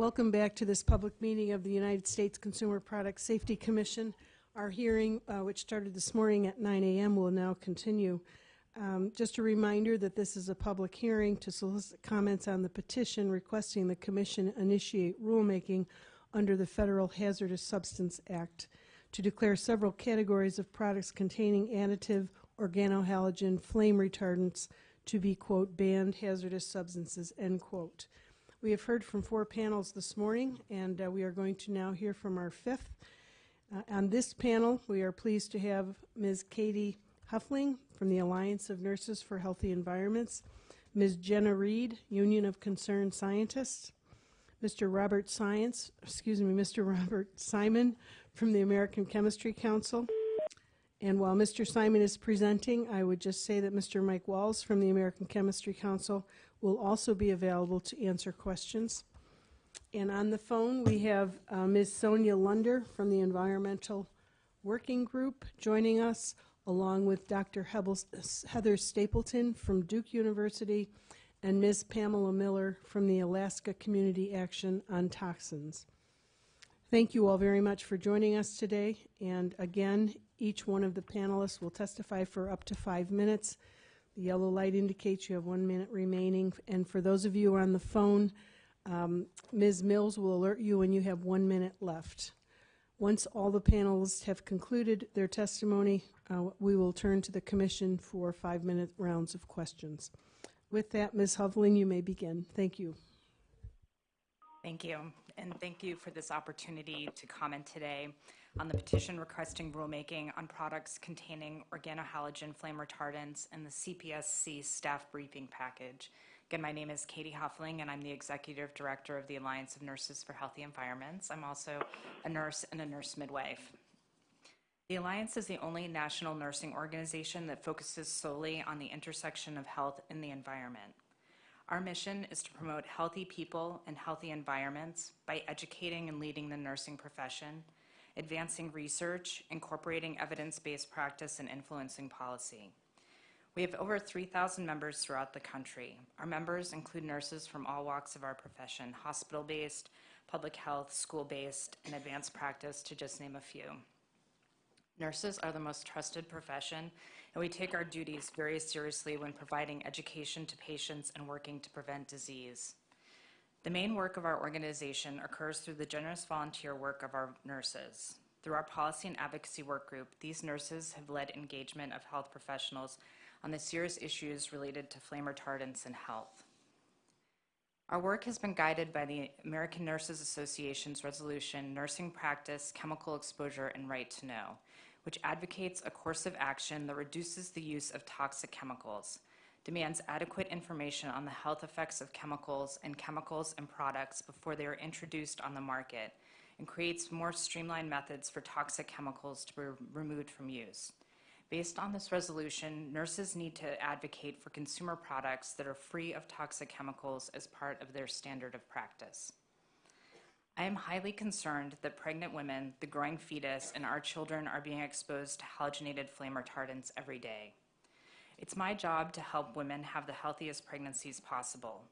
Welcome back to this public meeting of the United States Consumer Product Safety Commission. Our hearing, uh, which started this morning at 9 a.m., will now continue. Um, just a reminder that this is a public hearing to solicit comments on the petition requesting the Commission initiate rulemaking under the Federal Hazardous Substance Act to declare several categories of products containing additive organohalogen flame retardants to be, quote, banned hazardous substances, end quote. We have heard from four panels this morning, and uh, we are going to now hear from our fifth. Uh, on this panel, we are pleased to have Ms. Katie Huffling from the Alliance of Nurses for Healthy Environments, Ms. Genna Reed, Union of Concerned Scientists, Mr. Robert Science, excuse me, Mr. Robert Simon from the American Chemistry Council. And while Mr. Simon is presenting, I would just say that Mr. Mike Walls from the American Chemistry Council will also be available to answer questions. And on the phone, we have uh, Ms. Sonya Lunder from the Environmental Working Group joining us, along with Dr. Heather Stapleton from Duke University and Ms. Pamela Miller from the Alaska Community Action on Toxics. Thank you all very much for joining us today. And again, each one of the panelists will testify for up to five minutes. The yellow light indicates you have one minute remaining. And for those of you on the phone, um, Ms. Mills will alert you when you have one minute left. Once all the panelists have concluded their testimony, uh, we will turn to the commission for five minute rounds of questions. With that, Ms. Huffling, you may begin. Thank you. Thank you, and thank you for this opportunity to comment today on the petition requesting rulemaking on products containing organohalogen flame retardants and the CPSC staff briefing package. Again, my name is Katie Huffling, and I'm the Executive Director of the Alliance of Nurses for Healthy Environments. I'm also a nurse and a nurse midwife. The Alliance is the only national nursing organization that focuses solely on the intersection of health and the environment. Our mission is to promote healthy people and healthy environments by educating and leading the nursing profession, advancing research, incorporating evidence-based practice, and influencing policy. We have over 3,000 members throughout the country. Our members include nurses from all walks of our profession, hospital-based, public health, school-based, and advanced practice, to just name a few. Nurses are the most trusted profession, and we take our duties very seriously when providing education to patients and working to prevent disease. The main work of our organization occurs through the generous volunteer work of our nurses. Through our policy and advocacy work group, these nurses have led engagement of health professionals on the serious issues related to flame retardants and health. Our work has been guided by the American Nurses Association's resolution, Nursing Practice, Chemical Exposure, and Right to Know, which advocates a course of action that reduces the use of toxic chemicals, demands adequate information on the health effects of chemicals and chemicals and products before they are introduced on the market, and creates more streamlined methods for toxic chemicals to be removed from use. Based on this resolution, nurses need to advocate for consumer products that are free of toxic chemicals as part of their standard of practice. I am highly concerned that pregnant women, the growing fetus, and our children are being exposed to halogenated flame retardants every day. It's my job to help women have the healthiest pregnancies possible.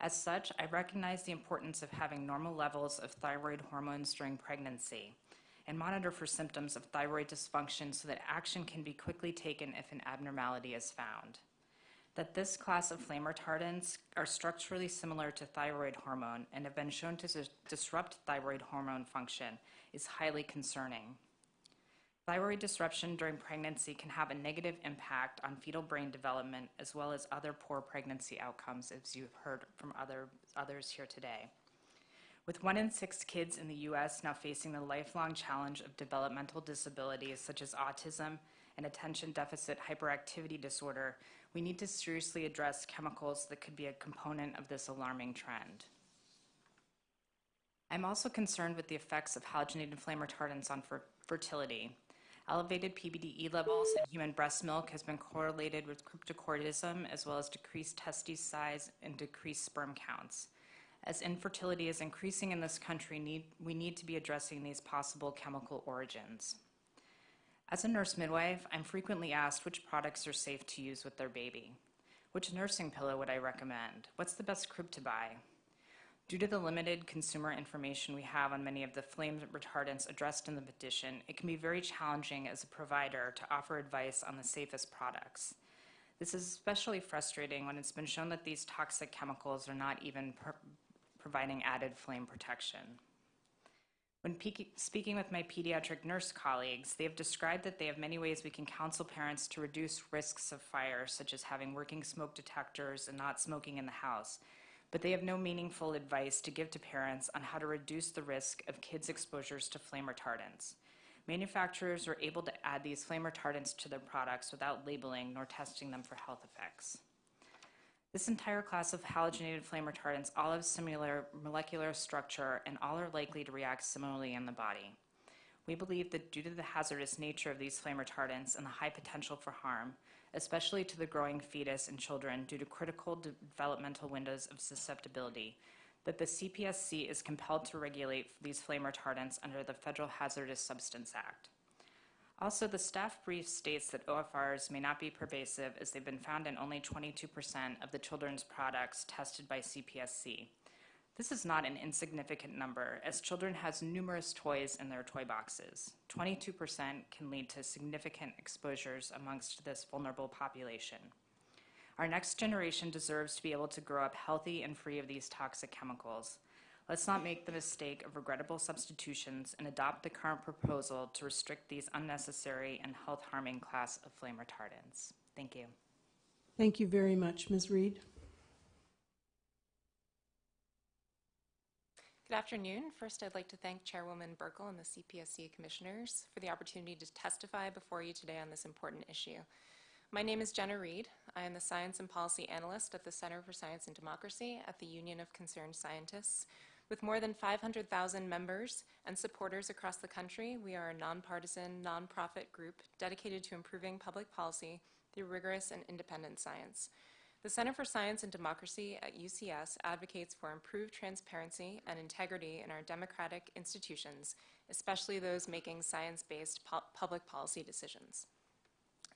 As such, I recognize the importance of having normal levels of thyroid hormones during pregnancy and monitor for symptoms of thyroid dysfunction so that action can be quickly taken if an abnormality is found that this class of flame retardants are structurally similar to thyroid hormone and have been shown to disrupt thyroid hormone function is highly concerning. Thyroid disruption during pregnancy can have a negative impact on fetal brain development as well as other poor pregnancy outcomes, as you've heard from other, others here today. With one in six kids in the US now facing the lifelong challenge of developmental disabilities such as autism and attention deficit hyperactivity disorder, we need to seriously address chemicals that could be a component of this alarming trend. I'm also concerned with the effects of halogenated flame retardants on fer fertility. Elevated PBDE levels in human breast milk has been correlated with cryptorchidism as well as decreased testes size and decreased sperm counts. As infertility is increasing in this country, need, we need to be addressing these possible chemical origins. As a nurse midwife, I'm frequently asked which products are safe to use with their baby. Which nursing pillow would I recommend? What's the best crib to buy? Due to the limited consumer information we have on many of the flame retardants addressed in the petition, it can be very challenging as a provider to offer advice on the safest products. This is especially frustrating when it's been shown that these toxic chemicals are not even pro- providing added flame protection. When speaking with my pediatric nurse colleagues, they have described that they have many ways we can counsel parents to reduce risks of fire, such as having working smoke detectors and not smoking in the house. But they have no meaningful advice to give to parents on how to reduce the risk of kids' exposures to flame retardants. Manufacturers are able to add these flame retardants to their products without labeling nor testing them for health effects. This entire class of halogenated flame retardants all have similar molecular structure and all are likely to react similarly in the body. We believe that due to the hazardous nature of these flame retardants and the high potential for harm, especially to the growing fetus and children due to critical developmental windows of susceptibility, that the CPSC is compelled to regulate these flame retardants under the Federal Hazardous Substance Act. Also, the staff brief states that OFRs may not be pervasive as they've been found in only 22% of the children's products tested by CPSC. This is not an insignificant number, as children has numerous toys in their toy boxes. 22% can lead to significant exposures amongst this vulnerable population. Our next generation deserves to be able to grow up healthy and free of these toxic chemicals. Let's not make the mistake of regrettable substitutions and adopt the current proposal to restrict these unnecessary and health harming class of flame retardants. Thank you. Thank you very much, Ms. Reed. Good afternoon. First, I'd like to thank Chairwoman Buerkle and the CPSC Commissioners for the opportunity to testify before you today on this important issue. My name is Genna Reed. I am the Science and Policy Analyst at the Center for Science and Democracy at the Union of Concerned Scientists. With more than 500,000 members and supporters across the country, we are a nonpartisan, nonprofit group dedicated to improving public policy through rigorous and independent science. The Center for Science and Democracy at UCS advocates for improved transparency and integrity in our democratic institutions, especially those making science based pu- public policy decisions.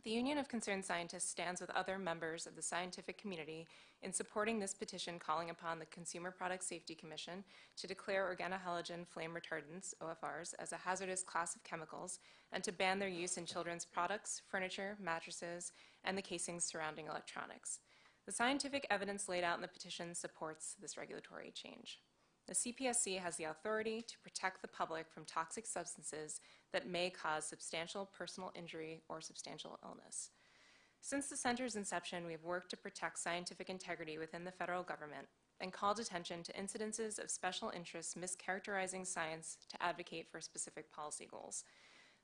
The Union of Concerned Scientists stands with other members of the scientific community in supporting this petition calling upon the Consumer Product Safety Commission to declare organohalogen flame retardants, OFRs, as a hazardous class of chemicals and to ban their use in children's products, furniture, mattresses, and the casings surrounding electronics. The scientific evidence laid out in the petition supports this regulatory change. The CPSC has the authority to protect the public from toxic substances that may cause substantial personal injury or substantial illness. Since the center's inception, we have worked to protect scientific integrity within the federal government and called attention to incidences of special interests mischaracterizing science to advocate for specific policy goals.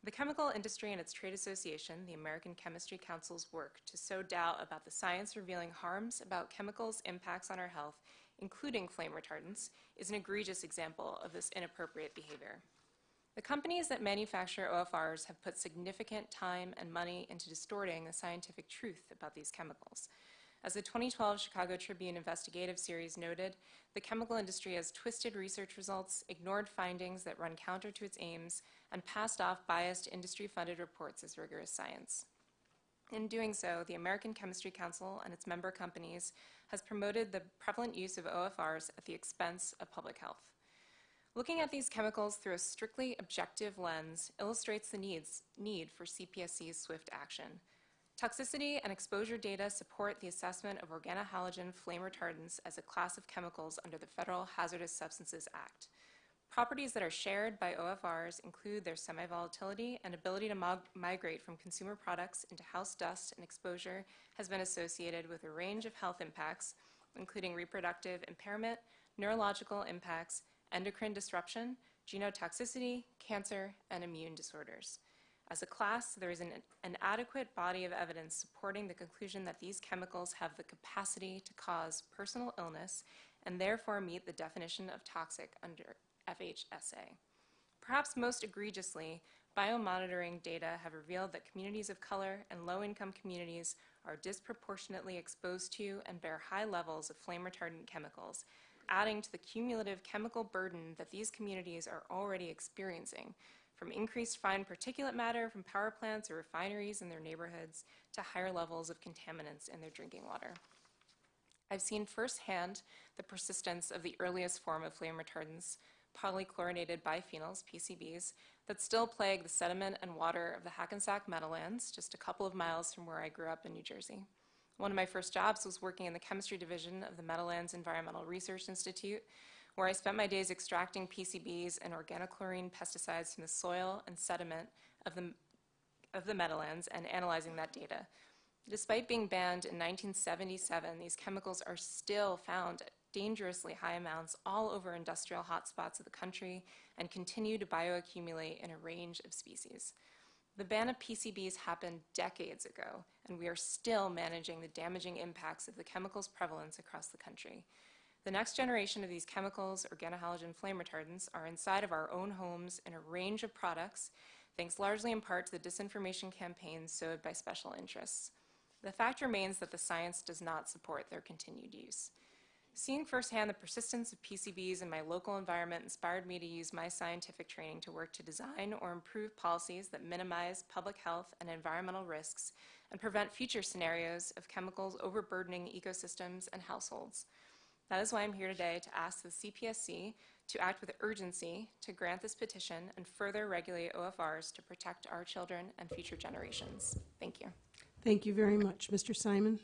The chemical industry and its trade association, the American Chemistry Council's work to sow doubt about the science revealing harms about chemicals' impacts on our health, including flame retardants, is an egregious example of this inappropriate behavior. The companies that manufacture OFRs have put significant time and money into distorting the scientific truth about these chemicals. As the 2012 Chicago Tribune investigative series noted, the chemical industry has twisted research results, ignored findings that run counter to its aims, and passed off biased industry funded reports as rigorous science. In doing so, the American Chemistry Council and its member companies has promoted the prevalent use of OFRs at the expense of public health. Looking at these chemicals through a strictly objective lens illustrates the needs, need for CPSC's swift action. Toxicity and exposure data support the assessment of organohalogen flame retardants as a class of chemicals under the Federal Hazardous Substances Act. Properties that are shared by OFRs include their semi-volatility and ability to migrate from consumer products into house dust and exposure has been associated with a range of health impacts, including reproductive impairment, neurological impacts, endocrine disruption, genotoxicity, cancer, and immune disorders. As a class, there is an, an, adequate body of evidence supporting the conclusion that these chemicals have the capacity to cause personal illness and therefore meet the definition of toxic under FHSA. Perhaps most egregiously, biomonitoring data have revealed that communities of color and low income communities are disproportionately exposed to and bear high levels of flame retardant chemicals, adding to the cumulative chemical burden that these communities are already experiencing, from increased fine particulate matter from power plants or refineries in their neighborhoods to higher levels of contaminants in their drinking water. I've seen firsthand the persistence of the earliest form of flame retardants, polychlorinated biphenyls, PCBs, that still plague the sediment and water of the Hackensack Meadowlands, just a couple of miles from where I grew up in New Jersey. One of my first jobs was working in the chemistry division of the Meadowlands Environmental Research Institute, where I spent my days extracting PCBs and organochlorine pesticides from the soil and sediment of the, of the Meadowlands and analyzing that data. Despite being banned in 1977, these chemicals are still found at dangerously high amounts all over industrial hotspots of the country and continue to bioaccumulate in a range of species. The ban of PCBs happened decades ago, and we are still managing the damaging impacts of the chemical's prevalence across the country. The next generation of these chemicals, organohalogen flame retardants, are inside of our own homes in a range of products, thanks largely in part to the disinformation campaigns sowed by special interests. The fact remains that the science does not support their continued use. Seeing firsthand the persistence of PCBs in my local environment inspired me to use my scientific training to work to design or improve policies that minimize public health and environmental risks and prevent future scenarios of chemicals overburdening ecosystems and households. That is why I'm here today to ask the CPSC to act with urgency to grant this petition and further regulate OFRs to protect our children and future generations. Thank you. Thank you very much. Mr. Simon?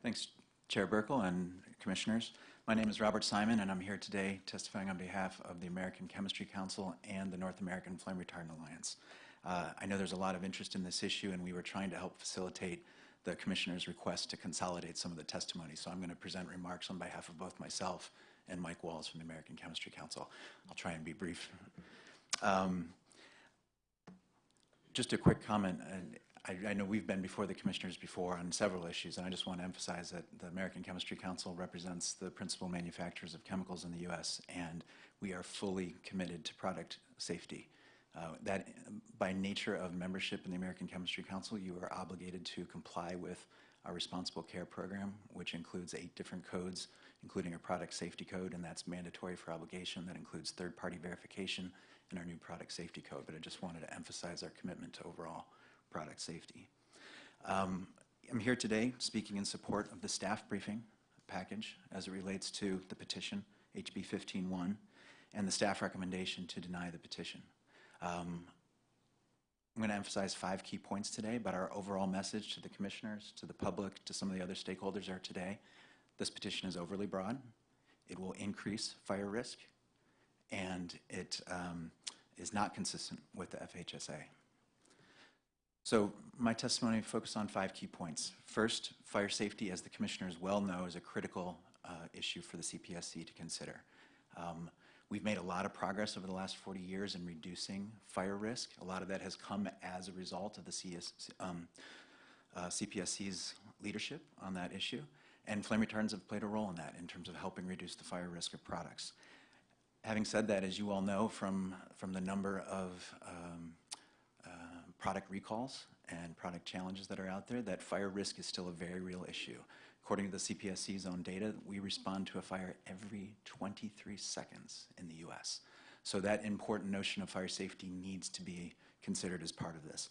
Thanks, Chair Buerkle and Commissioners. My name is Robert Simon, and I'm here today testifying on behalf of the American Chemistry Council and the North American Flame Retardant Alliance. Uh, I know there's a lot of interest in this issue, and we were trying to help facilitate the Commissioner's request to consolidate some of the testimony. So I'm going to present remarks on behalf of both myself and Mike Walls from the American Chemistry Council. I'll try and be brief. Um, just a quick comment. I, I know we've been before the commissioners before on several issues, and I just want to emphasize that the American Chemistry Council represents the principal manufacturers of chemicals in the U.S., and we are fully committed to product safety. Uh, that, by nature of membership in the American Chemistry Council, you are obligated to comply with our responsible care program, which includes eight different codes, including a product safety code, and that's mandatory for obligation. That includes third-party verification in our new product safety code. But I just wanted to emphasize our commitment to overall product safety. Um, I'm here today speaking in support of the staff briefing package as it relates to the petition, HP 15-1, and the staff recommendation to deny the petition. Um, I'm going to emphasize five key points today, but our overall message to the commissioners, to the public, to some of the other stakeholders are today, this petition is overly broad. It will increase fire risk, and it um, is not consistent with the FHSA. So my testimony focused on five key points. First, fire safety, as the commissioners well know, is a critical uh, issue for the CPSC to consider. Um, we've made a lot of progress over the last 40 years in reducing fire risk. A lot of that has come as a result of the CS, um, uh, CPSC's leadership on that issue, and flame retardants have played a role in that in terms of helping reduce the fire risk of products. Having said that, as you all know from, from the number of um, product recalls and product challenges that are out there, that fire risk is still a very real issue. According to the CPSC's own data, we respond to a fire every 23 seconds in the U.S. So that important notion of fire safety needs to be considered as part of this.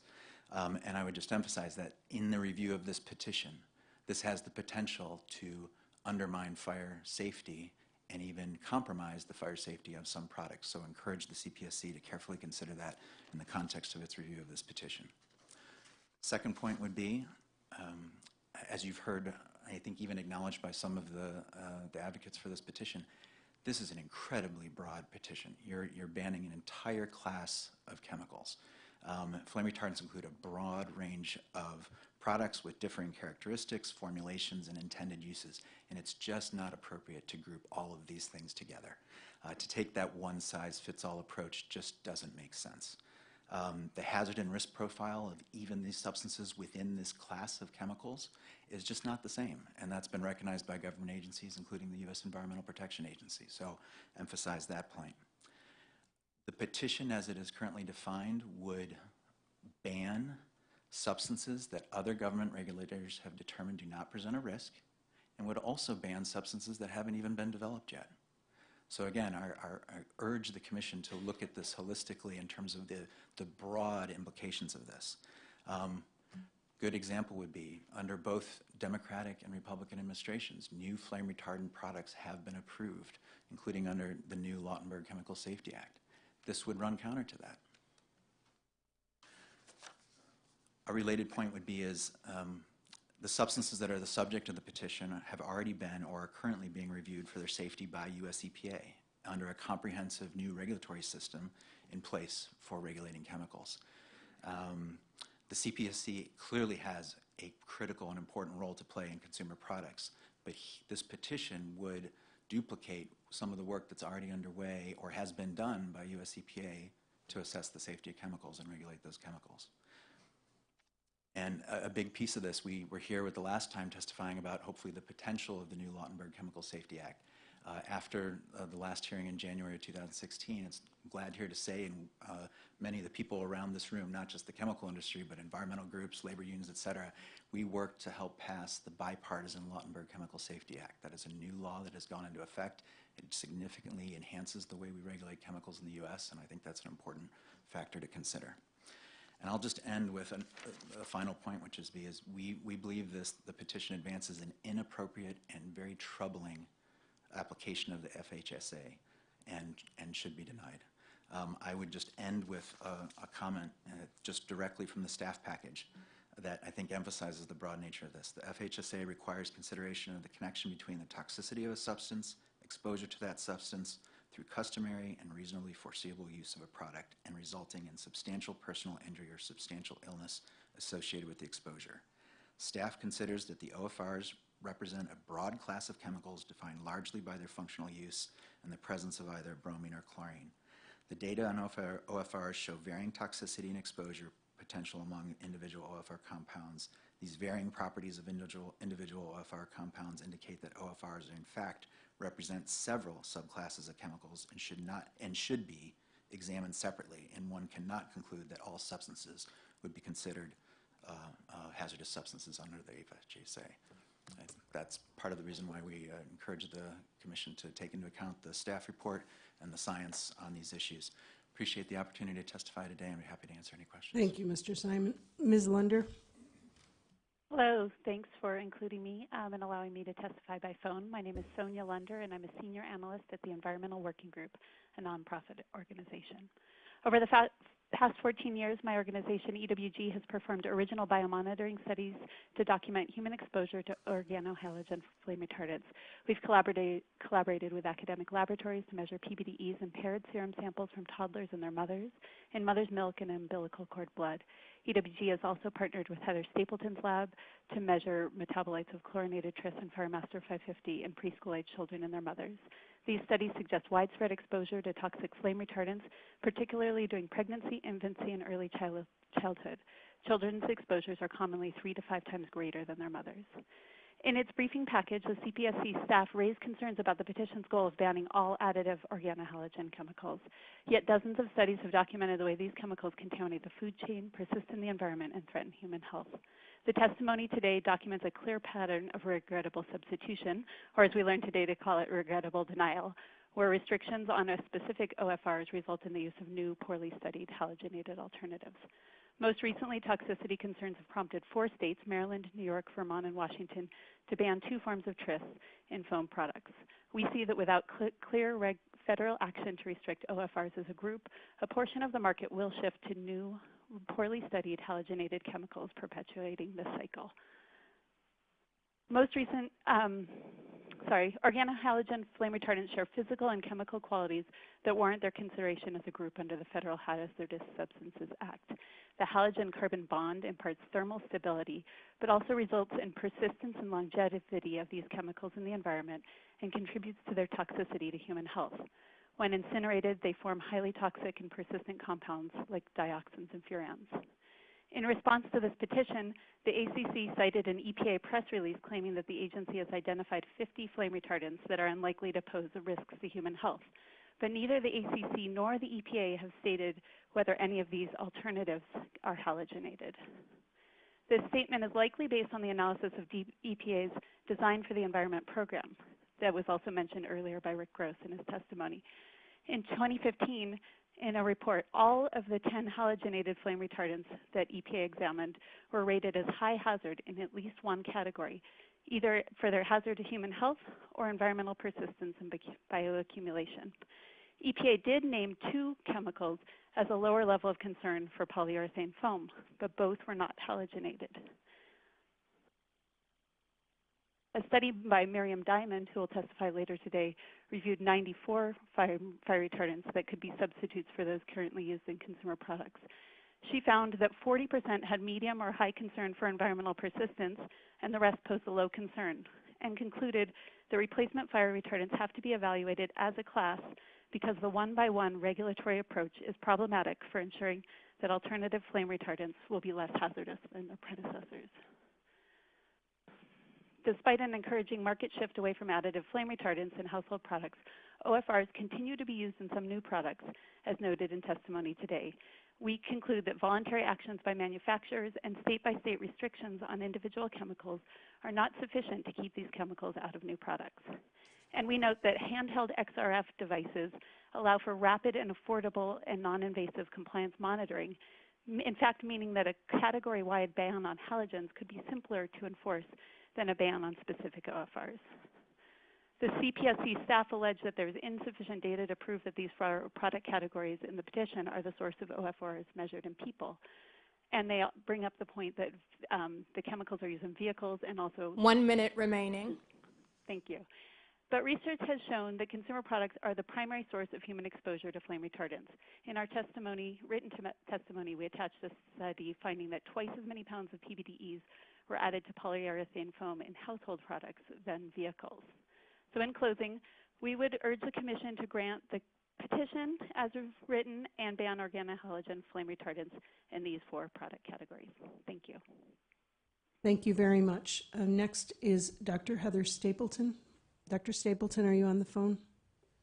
Um, and I would just emphasize that in the review of this petition, this has the potential to undermine fire safety and even compromise the fire safety of some products. So encourage the CPSC to carefully consider that in the context of its review of this petition. Second point would be, um, as you've heard, I think even acknowledged by some of the, uh, the advocates for this petition, this is an incredibly broad petition. You're, you're banning an entire class of chemicals. Um, flame retardants include a broad range of products with differing characteristics, formulations, and intended uses, and it's just not appropriate to group all of these things together. Uh, to take that one-size-fits-all approach just doesn't make sense. Um, the hazard and risk profile of even these substances within this class of chemicals is just not the same, and that's been recognized by government agencies, including the U.S. Environmental Protection Agency, so emphasize that point. The petition as it is currently defined would ban substances that other government regulators have determined do not present a risk and would also ban substances that haven't even been developed yet. So again, I, I, urge the commission to look at this holistically in terms of the, the broad implications of this. Um, good example would be under both Democratic and Republican administrations, new flame retardant products have been approved, including under the new Lautenberg Chemical Safety Act. This would run counter to that. A related point would be is um, the substances that are the subject of the petition have already been or are currently being reviewed for their safety by US EPA under a comprehensive new regulatory system in place for regulating chemicals. Um, the CPSC clearly has a critical and important role to play in consumer products, but he, this petition would duplicate some of the work that's already underway or has been done by US EPA to assess the safety of chemicals and regulate those chemicals. And a, a, big piece of this, we were here with the last time testifying about hopefully the potential of the new Lautenberg Chemical Safety Act. Uh, after uh, the last hearing in January of 2016, it's glad here to say, and uh, many of the people around this room, not just the chemical industry, but environmental groups, labor unions, et cetera, we worked to help pass the bipartisan Lautenberg Chemical Safety Act. That is a new law that has gone into effect. It significantly enhances the way we regulate chemicals in the U.S., and I think that's an important factor to consider. And I'll just end with an, a, a, final point, which is because we, we believe this, the petition advances an inappropriate and very troubling application of the FHSA and, and should be denied. Um, I would just end with a, a comment uh, just directly from the staff package that I think emphasizes the broad nature of this. The FHSA requires consideration of the connection between the toxicity of a substance, exposure to that substance, through customary and reasonably foreseeable use of a product and resulting in substantial personal injury or substantial illness associated with the exposure. Staff considers that the OFRs represent a broad class of chemicals defined largely by their functional use and the presence of either bromine or chlorine. The data on OFR, OFRs show varying toxicity and exposure potential among individual OFR compounds. These varying properties of individual, individual OFR compounds indicate that OFRs are in fact represent several subclasses of chemicals and should not and should be examined separately, and one cannot conclude that all substances would be considered uh, uh, hazardous substances under the FHSA. And that's part of the reason why we uh, encourage the Commission to take into account the staff report and the science on these issues. Appreciate the opportunity to testify today and be happy to answer any questions. Thank you, Mr. Simon. Ms. Lunder? Hello, thanks for including me um, and allowing me to testify by phone. My name is Sonya Lunder, and I'm a senior analyst at the Environmental Working Group, a nonprofit organization. Over the past 14 years, my organization, EWG, has performed original biomonitoring studies to document human exposure to organohalogen flame retardants. We've collaborated, collaborated with academic laboratories to measure PBDEs in paired serum samples from toddlers and their mothers, in mother's milk and umbilical cord blood. EWG has also partnered with Heather Stapleton's lab to measure metabolites of chlorinated tris and Firemaster 550 in preschool-age children and their mothers. These studies suggest widespread exposure to toxic flame retardants, particularly during pregnancy, infancy, and early childhood. Children's exposures are commonly three to five times greater than their mothers. In its briefing package, the CPSC staff raised concerns about the petition's goal of banning all additive organohalogen chemicals. Yet dozens of studies have documented the way these chemicals contaminate the food chain, persist in the environment, and threaten human health. The testimony today documents a clear pattern of regrettable substitution, or as we learned today to call it regrettable denial, where restrictions on a specific OFRs result in the use of new, poorly studied halogenated alternatives. Most recently, toxicity concerns have prompted four states, Maryland, New York, Vermont, and Washington, to ban two forms of tris in foam products. We see that without cl clear federal action to restrict OFRs as a group, a portion of the market will shift to new, poorly studied halogenated chemicals perpetuating this cycle. Most recent um, sorry, organohalogen flame retardants share physical and chemical qualities that warrant their consideration as a group under the Federal Hazardous Substances Act. The halogen carbon bond imparts thermal stability, but also results in persistence and longevity of these chemicals in the environment and contributes to their toxicity to human health. When incinerated, they form highly toxic and persistent compounds like dioxins and furans. In response to this petition, the ACC cited an EPA press release claiming that the agency has identified 50 flame retardants that are unlikely to pose risks to human health. But neither the ACC nor the EPA have stated whether any of these alternatives are halogenated. This statement is likely based on the analysis of EPA's Design for the Environment program. that was also mentioned earlier by Rick Gross in his testimony. In 2015, in a report, all of the 10 halogenated flame retardants that EPA examined were rated as high hazard in at least one category, either for their hazard to human health or environmental persistence and bioaccumulation. EPA did name two chemicals as a lower level of concern for polyurethane foam, but both were not halogenated. A study by Miriam Diamond, who will testify later today, reviewed 94 fire, fire, retardants that could be substitutes for those currently used in consumer products. She found that 40% had medium or high concern for environmental persistence, and the rest posed a low concern, and concluded the replacement fire retardants have to be evaluated as a class because the one by one regulatory approach is problematic for ensuring that alternative flame retardants will be less hazardous than their predecessors. Despite an encouraging market shift away from additive flame retardants in household products, OFRs continue to be used in some new products, as noted in testimony today. We conclude that voluntary actions by manufacturers and state-by-state restrictions on individual chemicals are not sufficient to keep these chemicals out of new products. And we note that handheld XRF devices allow for rapid and affordable and non-invasive compliance monitoring, in fact meaning that a category-wide ban on halogens could be simpler to enforce than a ban on specific OFRs. The CPSC staff allege that there is insufficient data to prove that these product categories in the petition are the source of OFRs measured in people. And they bring up the point that um, the chemicals are used in vehicles and also. One minute remaining. Thank you. But research has shown that consumer products are the primary source of human exposure to flame retardants. In our testimony, written testimony, we attached a study finding that twice as many pounds of PBDEs were added to polyurethane foam in household products than vehicles. So in closing, we would urge the Commission to grant the petition as written and ban organohalogen flame retardants in these four product categories. Thank you. Thank you very much. Uh, next is Dr. Heather Stapleton. Dr. Stapleton, are you on the phone?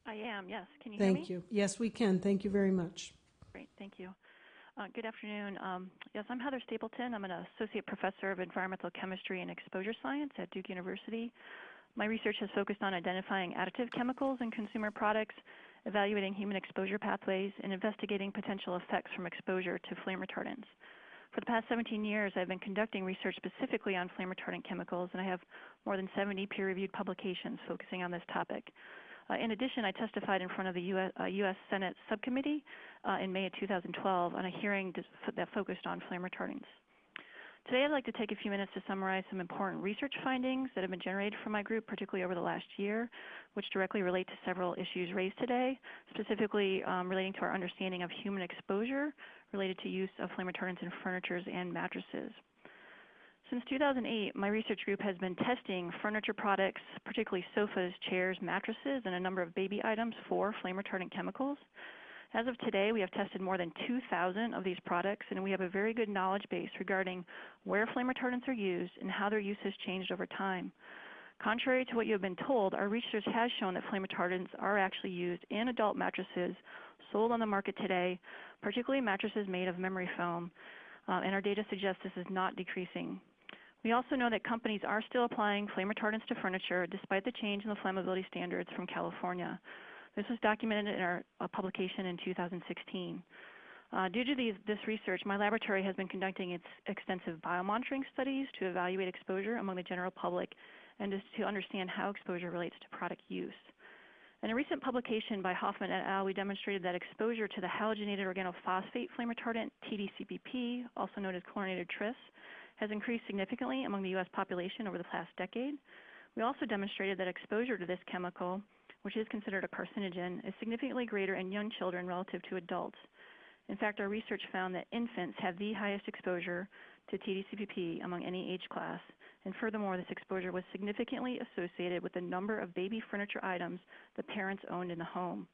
I am, yes. Can you Thank hear me? Thank you. Yes, we can. Thank you very much. Great, thank you. Uh, good afternoon. Um, yes, I'm Heather Stapleton. I'm an associate professor of environmental chemistry and exposure science at Duke University. My research has focused on identifying additive chemicals in consumer products, evaluating human exposure pathways, and investigating potential effects from exposure to flame retardants. For the past 17 years, I've been conducting research specifically on flame retardant chemicals, and I have more than 70 peer-reviewed publications focusing on this topic. Uh, in addition, I testified in front of the U.S. Uh, US Senate subcommittee uh, in May of 2012 on a hearing that focused on flame retardants. Today I'd like to take a few minutes to summarize some important research findings that have been generated from my group, particularly over the last year, which directly relate to several issues raised today, specifically um, relating to our understanding of human exposure related to use of flame retardants in furnitures and mattresses. Since 2008, my research group has been testing furniture products, particularly sofas, chairs, mattresses, and a number of baby items for flame retardant chemicals. As of today, we have tested more than 2,000 of these products, and we have a very good knowledge base regarding where flame retardants are used and how their use has changed over time. Contrary to what you have been told, our research has shown that flame retardants are actually used in adult mattresses sold on the market today, particularly mattresses made of memory foam, uh, and our data suggests this is not decreasing. We also know that companies are still applying flame retardants to furniture despite the change in the flammability standards from California. This was documented in our uh, publication in 2016. Uh, due to these, this research, my laboratory has been conducting its extensive biomonitoring studies to evaluate exposure among the general public and to understand how exposure relates to product use. In a recent publication by Hoffman et al., we demonstrated that exposure to the halogenated organophosphate flame retardant, TDCPP, also known as chlorinated tris, has increased significantly among the U.S. population over the past decade. We also demonstrated that exposure to this chemical, which is considered a carcinogen, is significantly greater in young children relative to adults. In fact, our research found that infants have the highest exposure to TDCPP among any age class, and furthermore, this exposure was significantly associated with the number of baby furniture items the parents owned in the home.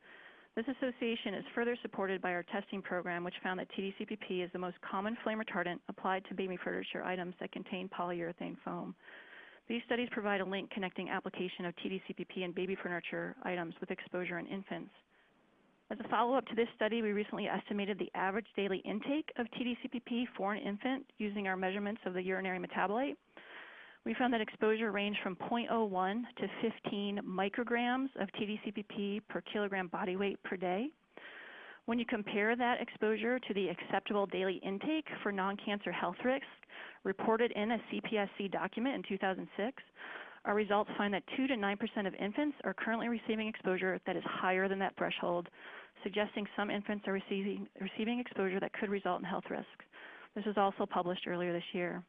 This association is further supported by our testing program, which found that TDCPP is the most common flame retardant applied to baby furniture items that contain polyurethane foam. These studies provide a link connecting application of TDCPP in baby furniture items with exposure in infants. As a follow-up to this study, we recently estimated the average daily intake of TDCPP for an infant using our measurements of the urinary metabolite. We found that exposure ranged from 0.01 to 15 micrograms of TDCPP per kilogram body weight per day. When you compare that exposure to the acceptable daily intake for non-cancer health risk reported in a CPSC document in 2006, our results find that 2 to 9% of infants are currently receiving exposure that is higher than that threshold, suggesting some infants are receiving, receiving exposure that could result in health risks. This was also published earlier this year.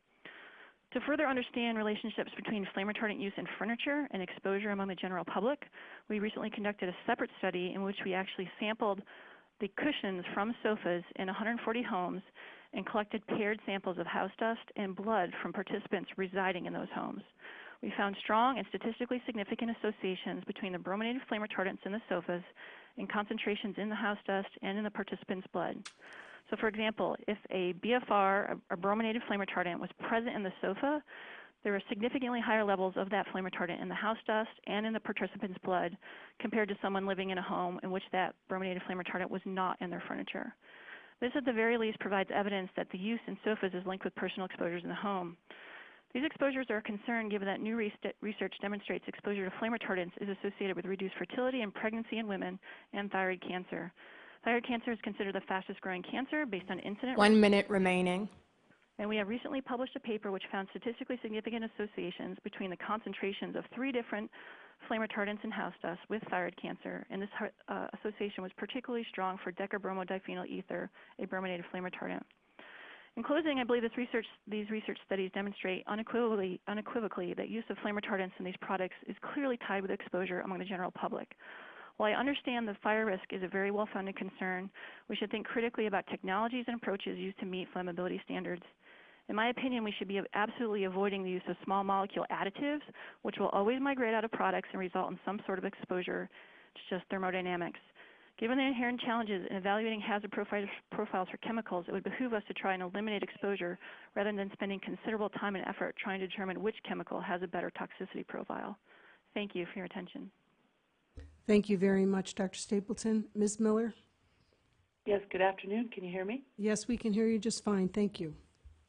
To further understand relationships between flame retardant use in furniture and exposure among the general public, we recently conducted a separate study in which we actually sampled the cushions from sofas in 140 homes and collected paired samples of house dust and blood from participants residing in those homes. We found strong and statistically significant associations between the brominated flame retardants in the sofas and concentrations in the house dust and in the participants' blood. So for example, if a BFR, a brominated flame retardant, was present in the sofa, there were significantly higher levels of that flame retardant in the house dust and in the participant's blood compared to someone living in a home in which that brominated flame retardant was not in their furniture. This at the very least provides evidence that the use in sofas is linked with personal exposures in the home. These exposures are a concern given that new research demonstrates exposure to flame retardants is associated with reduced fertility and pregnancy in women and thyroid cancer. Thyroid cancer is considered the fastest growing cancer based on incident. One minute remaining. And we have recently published a paper which found statistically significant associations between the concentrations of three different flame retardants in house dust with thyroid cancer. And this uh, association was particularly strong for decabromodiphenyl ether, a brominated flame retardant. In closing, I believe research, these research studies demonstrate unequivocally, unequivocally that use of flame retardants in these products is clearly tied with exposure among the general public. While I understand that fire risk is a very well-founded concern, we should think critically about technologies and approaches used to meet flammability standards. In my opinion, we should be absolutely avoiding the use of small molecule additives, which will always migrate out of products and result in some sort of exposure to just thermodynamics. Given the inherent challenges in evaluating hazard profiles for chemicals, it would behoove us to try and eliminate exposure rather than spending considerable time and effort trying to determine which chemical has a better toxicity profile. Thank you for your attention. Thank you very much, Dr. Stapleton. Ms. Miller? Yes, good afternoon. Can you hear me? Yes, we can hear you just fine. Thank you.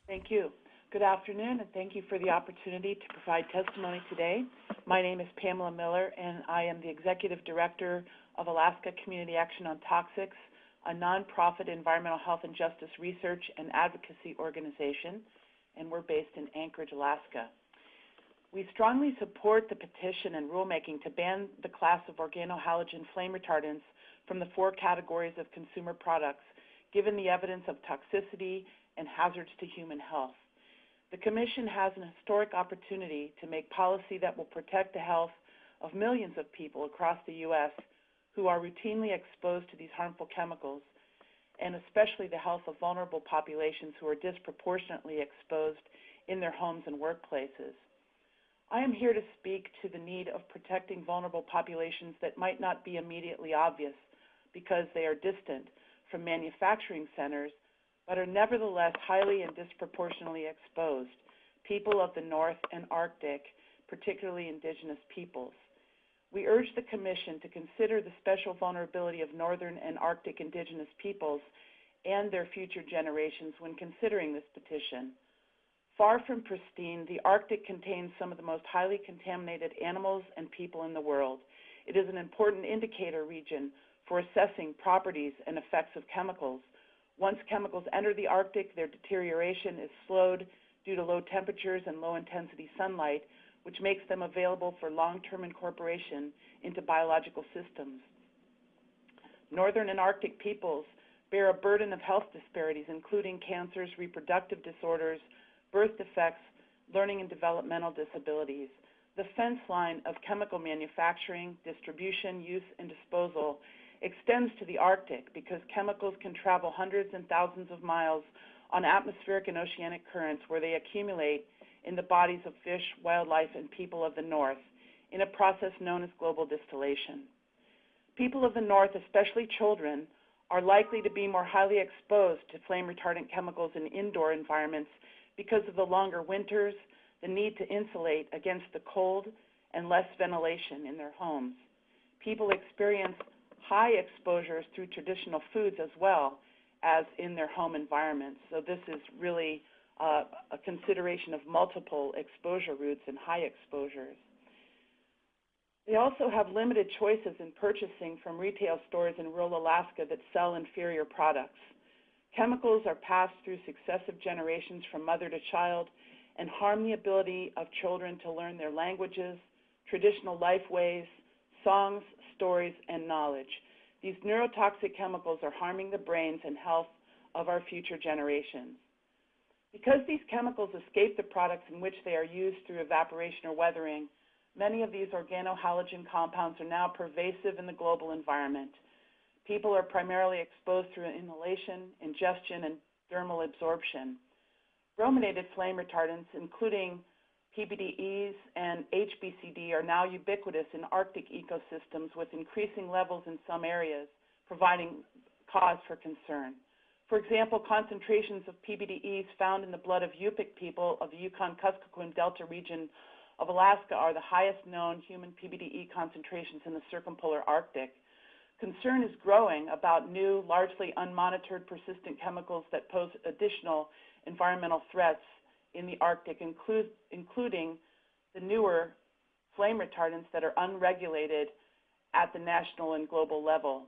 Thank you. Good afternoon, and thank you for the opportunity to provide testimony today. My name is Pamela Miller, and I am the Executive Director of Alaska Community Action on Toxics, a nonprofit environmental health and justice research and advocacy organization, and we're based in Anchorage, Alaska. We strongly support the petition and rulemaking to ban the class of organohalogen flame retardants from the four categories of consumer products, given the evidence of toxicity and hazards to human health. The Commission has an historic opportunity to make policy that will protect the health of millions of people across the U.S. who are routinely exposed to these harmful chemicals, and especially the health of vulnerable populations who are disproportionately exposed in their homes and workplaces. I am here to speak to the need of protecting vulnerable populations that might not be immediately obvious because they are distant from manufacturing centers, but are nevertheless highly and disproportionately exposed, people of the North and Arctic, particularly indigenous peoples. We urge the Commission to consider the special vulnerability of Northern and Arctic indigenous peoples and their future generations when considering this petition. Far from pristine, the Arctic contains some of the most highly contaminated animals and people in the world. It is an important indicator region for assessing properties and effects of chemicals. Once chemicals enter the Arctic, their deterioration is slowed due to low temperatures and low intensity sunlight, which makes them available for long-term incorporation into biological systems. Northern and Arctic peoples bear a burden of health disparities, including cancers, reproductive disorders, birth defects, learning and developmental disabilities. The fence line of chemical manufacturing, distribution, use, and disposal extends to the Arctic because chemicals can travel hundreds and thousands of miles on atmospheric and oceanic currents where they accumulate in the bodies of fish, wildlife, and people of the North in a process known as global distillation. People of the North, especially children, are likely to be more highly exposed to flame retardant chemicals in indoor environments because of the longer winters, the need to insulate against the cold, and less ventilation in their homes. People experience high exposures through traditional foods as well as in their home environments. So this is really uh, a consideration of multiple exposure routes and high exposures. They also have limited choices in purchasing from retail stores in rural Alaska that sell inferior products. Chemicals are passed through successive generations from mother to child and harm the ability of children to learn their languages, traditional life ways, songs, stories, and knowledge. These neurotoxic chemicals are harming the brains and health of our future generations. Because these chemicals escape the products in which they are used through evaporation or weathering, many of these organohalogen compounds are now pervasive in the global environment. People are primarily exposed through inhalation, ingestion, and dermal absorption. Brominated flame retardants, including PBDEs and HBCD, are now ubiquitous in Arctic ecosystems with increasing levels in some areas, providing cause for concern. For example, concentrations of PBDEs found in the blood of Yupik people of the Yukon-Kuskokwim Delta region of Alaska are the highest known human PBDE concentrations in the circumpolar Arctic. Concern is growing about new, largely unmonitored persistent chemicals that pose additional environmental threats in the Arctic, include, including the newer flame retardants that are unregulated at the national and global level.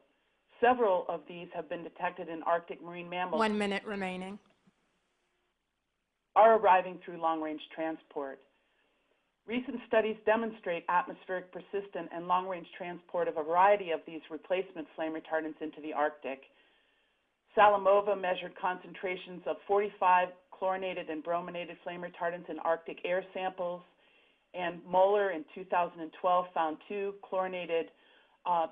Several of these have been detected in Arctic marine mammals. One minute remaining. Are arriving through long range transport. Recent studies demonstrate atmospheric persistent and long range transport of a variety of these replacement flame retardants into the Arctic. Salamova measured concentrations of 45 chlorinated and brominated flame retardants in Arctic air samples, and Moeller in 2012 found two chlorinated uh,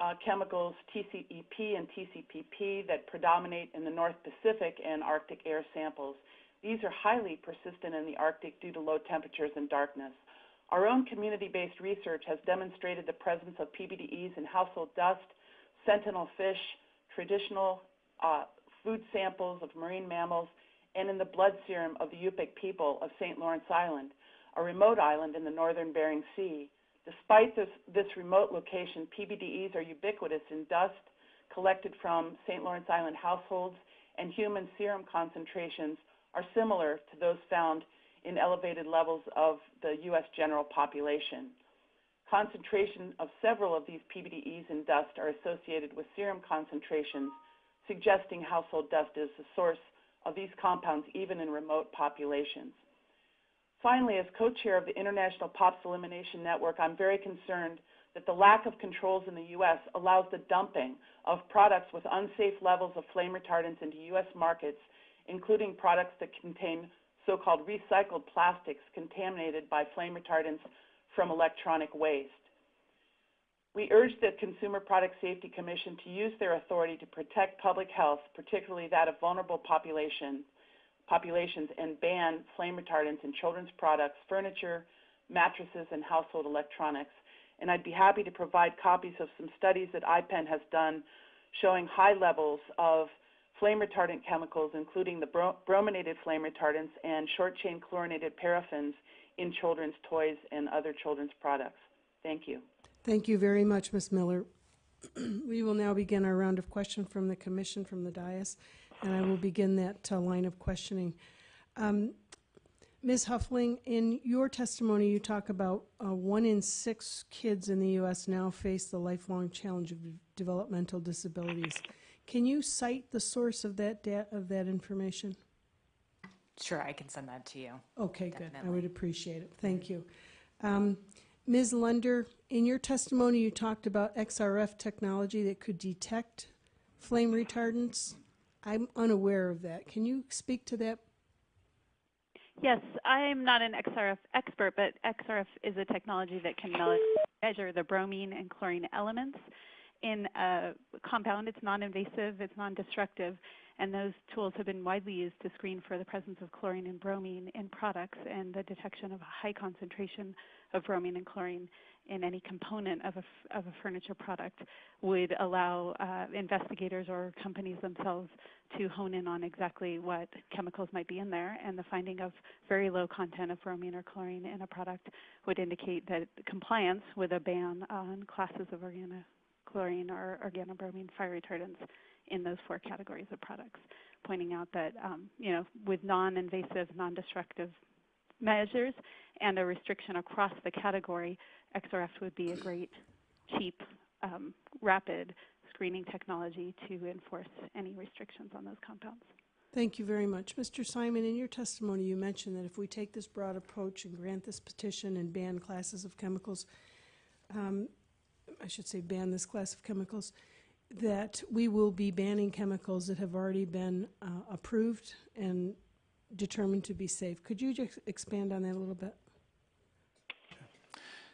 uh, chemicals, TCEP and TCPP, that predominate in the North Pacific and Arctic air samples. These are highly persistent in the Arctic due to low temperatures and darkness. Our own community-based research has demonstrated the presence of PBDEs in household dust, sentinel fish, traditional uh, food samples of marine mammals, and in the blood serum of the Yupik people of St. Lawrence Island, a remote island in the northern Bering Sea. Despite this, this remote location, PBDEs are ubiquitous in dust collected from St. Lawrence Island households, and human serum concentrations are similar to those found in elevated levels of the U.S. general population. Concentration of several of these PBDEs in dust are associated with serum concentrations, suggesting household dust is the source of these compounds even in remote populations. Finally, as co-chair of the International POPs Elimination Network, I'm very concerned that the lack of controls in the U.S. allows the dumping of products with unsafe levels of flame retardants into U.S. markets, including products that contain so-called recycled plastics contaminated by flame retardants from electronic waste. We urge the Consumer Product Safety Commission to use their authority to protect public health, particularly that of vulnerable population, populations, and ban flame retardants in children's products, furniture, mattresses, and household electronics. And I'd be happy to provide copies of some studies that IPEN has done showing high levels of flame retardant chemicals, including the bro brominated flame retardants and short-chain chlorinated paraffins in children's toys and other children's products. Thank you. Thank you very much, Ms. Miller. we will now begin our round of question from the commission from the dais, and I will begin that uh, line of questioning. Um, Ms. Huffling, in your testimony, you talk about uh, one in six kids in the U.S. now face the lifelong challenge of developmental disabilities. Can you cite the source of that of that information? Sure, I can send that to you. Okay, Definitely. good. I would appreciate it. Thank you. Um, Ms. Lunder, in your testimony, you talked about XRF technology that could detect flame retardants. I'm unaware of that. Can you speak to that Yes, I'm not an XRF expert, but XRF is a technology that can measure the bromine and chlorine elements in a compound. It's non-invasive, it's non-destructive, and those tools have been widely used to screen for the presence of chlorine and bromine in products and the detection of a high concentration of bromine and chlorine in any component of a, of a furniture product would allow uh, investigators or companies themselves to hone in on exactly what chemicals might be in there. And the finding of very low content of bromine or chlorine in a product would indicate that compliance with a ban on classes of organochlorine or organobromine fire retardants in those four categories of products. pointing out that, um, you know, with non-invasive, non-destructive measures and a restriction across the category, XRF would be a great, cheap, um, rapid screening technology to enforce any restrictions on those compounds. Thank you very much. Mr. Simon, in your testimony, you mentioned that if we take this broad approach and grant this petition and ban classes of chemicals, um, I should say ban this class of chemicals, that we will be banning chemicals that have already been uh, approved and determined to be safe. Could you just expand on that a little bit?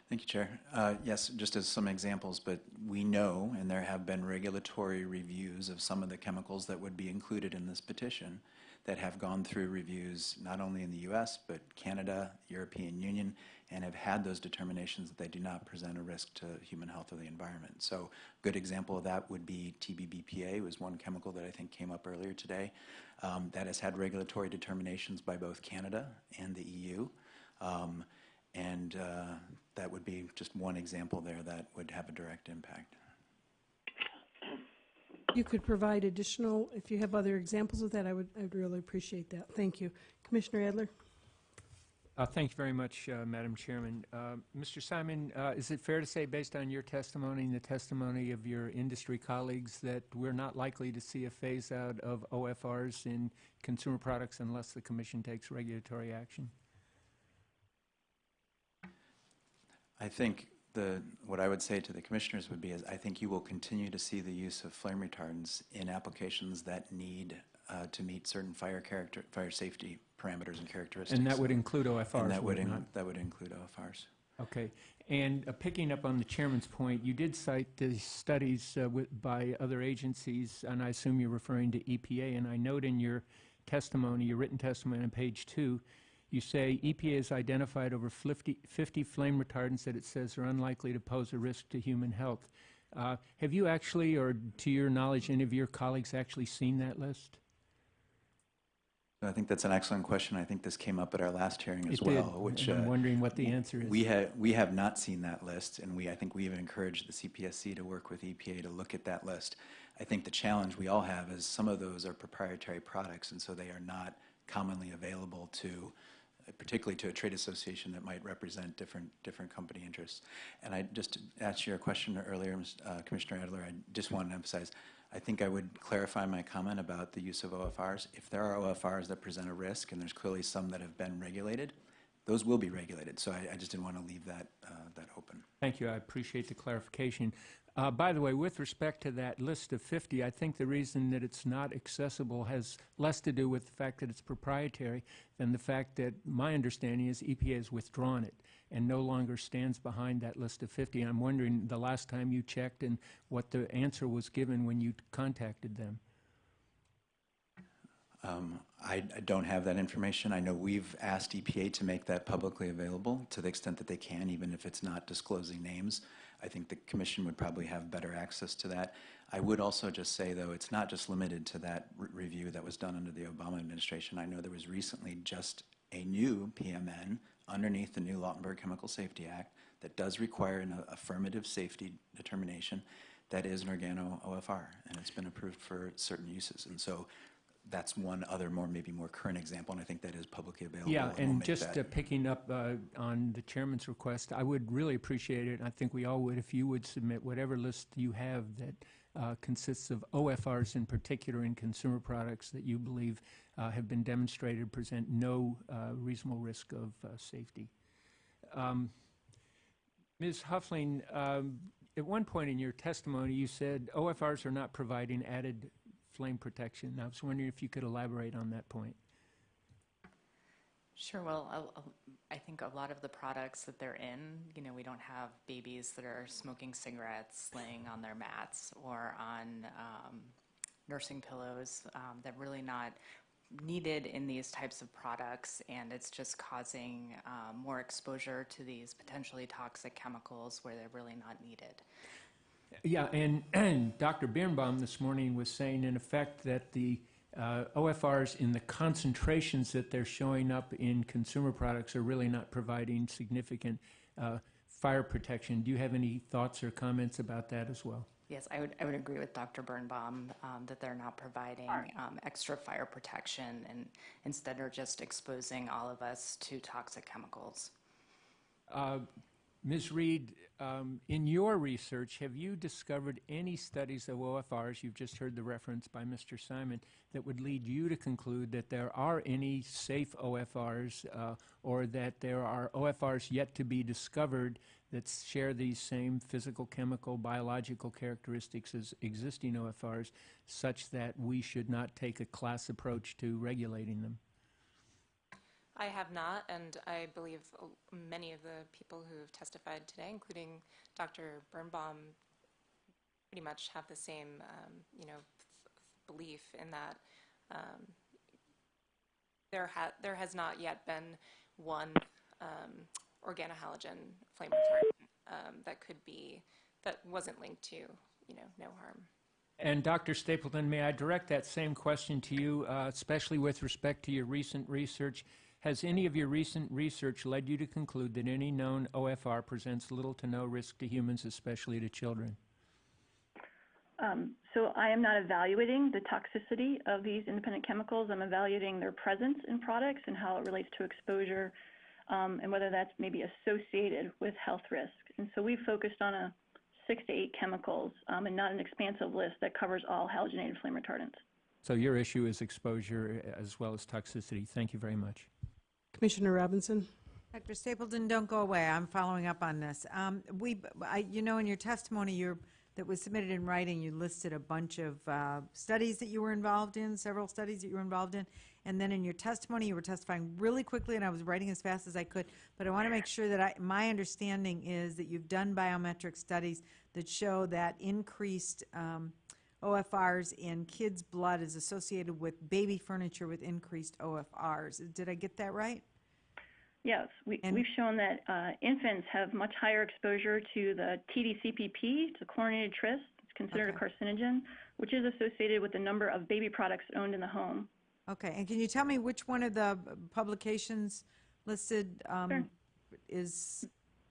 Thank you, Chair. Uh, Yes, just as some examples, but we know, and there have been regulatory reviews of some of the chemicals that would be included in this petition that have gone through reviews not only in the U.S., but Canada, European Union, and have had those determinations that they do not present a risk to human health or the environment. So a good example of that would be TBBPA was one chemical that I think came up earlier today. Um, That has had regulatory determinations by both Canada and the EU. Um, and uh, that would be just one example there that would have a direct impact. You could provide additional, if you have other examples of that, I would, I would really appreciate that. Thank you. Commissioner Adler? Uh, Thank you very much, uh, Madam Chairman. Uh, Mr. Simon, uh, is it fair to say, based on your testimony and the testimony of your industry colleagues, that we're not likely to see a phase-out of OFRs in consumer products unless the Commission takes regulatory action? I think the, what I would say to the commissioners would be is I think you will continue to see the use of flame retardants in applications that need uh, to meet certain fire character, fire safety parameters and characteristics. And that would include OFRs, And that would in- that would include OFRs. Okay. And uh, picking up on the chairman's point, you did cite the studies uh, with, by other agencies, and I assume you're referring to EPA. And I note in your testimony, your written testimony on page two, you say EPA has identified over 50, 50 flame retardants that it says are unlikely to pose a risk to human health. Uh, have you actually, or to your knowledge, any of your colleagues actually seen that list? I think that's an excellent question. I think this came up at our last hearing as It did, well, which. and I'm uh, wondering what the answer is. We have, we have not seen that list, and we, I think we have encouraged the CPSC to work with EPA to look at that list. I think the challenge we all have is some of those are proprietary products, and so they are not commonly available to, particularly to a trade association that might represent different, different company interests. And I, just to answer your question earlier, uh, Commissioner Adler, I just want to emphasize, I think I would clarify my comment about the use of OFRs. If there are OFRs that present a risk, and there's clearly some that have been regulated, those will be regulated. So I, I just didn't want to leave that, uh, that open. Thank you. I appreciate the clarification. Uh, By the way, with respect to that list of 50, I think the reason that it's not accessible has less to do with the fact that it's proprietary than the fact that my understanding is EPA has withdrawn it and no longer stands behind that list of 50. I'm wondering the last time you checked and what the answer was given when you contacted them. Um, I, I don't have that information. I know we've asked EPA to make that publicly available to the extent that they can, even if it's not disclosing names. I think the commission would probably have better access to that. I would also just say, though, it's not just limited to that re- review that was done under the Obama administration. I know there was recently just a new PMN underneath the new Lautenberg Chemical Safety Act that does require an affirmative safety determination that is an organo OFR, and it's been approved for certain uses. And so that's one other more, maybe more current example, and I think that is publicly available. Yeah, we'll and just uh, picking up uh, on the chairman's request, I would really appreciate it, and I think we all would, if you would submit whatever list you have that uh, consists of OFRs in particular in consumer products that you believe uh, have been demonstrated present no uh, reasonable risk of uh, safety. Um, Ms. Huffling, um, at one point in your testimony, you said OFRs are not providing added flame protection. I was wondering if you could elaborate on that point. Sure. Well, I think a lot of the products that they're in, you know, we don't have babies that are smoking cigarettes laying on their mats or on um, nursing pillows. Um, they're really not needed in these types of products, and it's just causing um, more exposure to these potentially toxic chemicals where they're really not needed. Yeah, and, and Dr. Birnbaum this morning was saying, in effect, that the uh, OFRs in the concentrations that they're showing up in consumer products are really not providing significant uh, fire protection. Do you have any thoughts or comments about that as well? Yes, I would, I would agree with Dr. Birnbaum um, that they're not providing um, extra fire protection and instead are just exposing all of us to toxic chemicals. Uh, Ms. Reed, um, in your research, have you discovered any studies of OFRs, you've just heard the reference by Mr. Simon, that would lead you to conclude that there are any safe OFRs uh, or that there are OFRs yet to be discovered that share these same physical, chemical, biological characteristics as existing OFRs, such that we should not take a class approach to regulating them? I have not, and I believe uh, many of the people who have testified today, including Dr. Birnbaum, pretty much have the same, um, you know, belief in that um, there ha- there has not yet been one um, organohalogen flame retardant um, that could be that wasn't linked to, you know, no harm. And Dr. Stapleton, may I direct that same question to you, uh, especially with respect to your recent research? Has any of your recent research led you to conclude that any known OFR presents little to no risk to humans, especially to children? Um, so I am not evaluating the toxicity of these independent chemicals. I'm evaluating their presence in products and how it relates to exposure um, and whether that's maybe associated with health risk. And so we focused on a six to eight chemicals um, and not an expansive list that covers all halogenated flame retardants. So your issue is exposure as well as toxicity. Thank you very much. Commissioner Robinson? Dr. Stapleton, don't go away. I'm following up on this. Um, we, I, you know, in your testimony, that was submitted in writing, you listed a bunch of uh, studies that you were involved in, several studies that you were involved in, and then in your testimony, you were testifying really quickly, and I was writing as fast as I could. But I want to make sure that I, my understanding is that you've done biometric studies that show that increased um, OFRs in kids' blood is associated with baby furniture with increased OFRs. Did I get that right? Yes, we, And- we've shown that uh, infants have much higher exposure to the TDCPP, to chlorinated tris. It's considered Okay. a carcinogen, which is associated with the number of baby products owned in the home. Okay, and can you tell me which one of the publications listed um, Sure. is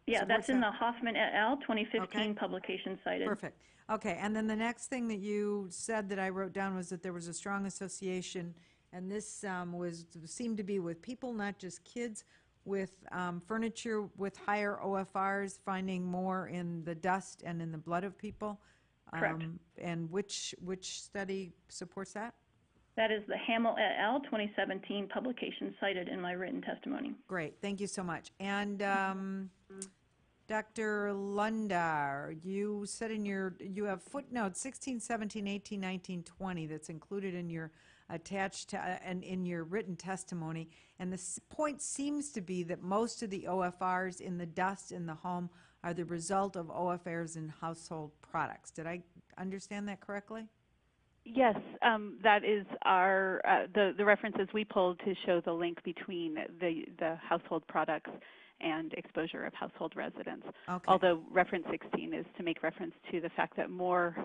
Yeah, that's in that? the Hoffman et al. 2015 Okay. publication cited. perfect? Okay, and then the next thing that you said that I wrote down was that there was a strong association, and this um, was, seemed to be with people, not just kids, with um, furniture with higher OFRs, finding more in the dust and in the blood of people. Correct. Um, And which, which study supports that? That is the Hammel et al. 2017 publication cited in my written testimony. Great, thank you so much. And um, Dr. Lunder, you said in your, you have footnotes 16, 17, 18, 19, 20 that's included in your attached, to- uh, and in your written testimony. And the point seems to be that most of the OFRs in the dust in the home are the result of OFRs in household products. Did I understand that correctly? Yes, um, that is our uh, the the references we pulled to show the link between the the household products and exposure of household residents. Okay. Although reference 16 is to make reference to the fact that more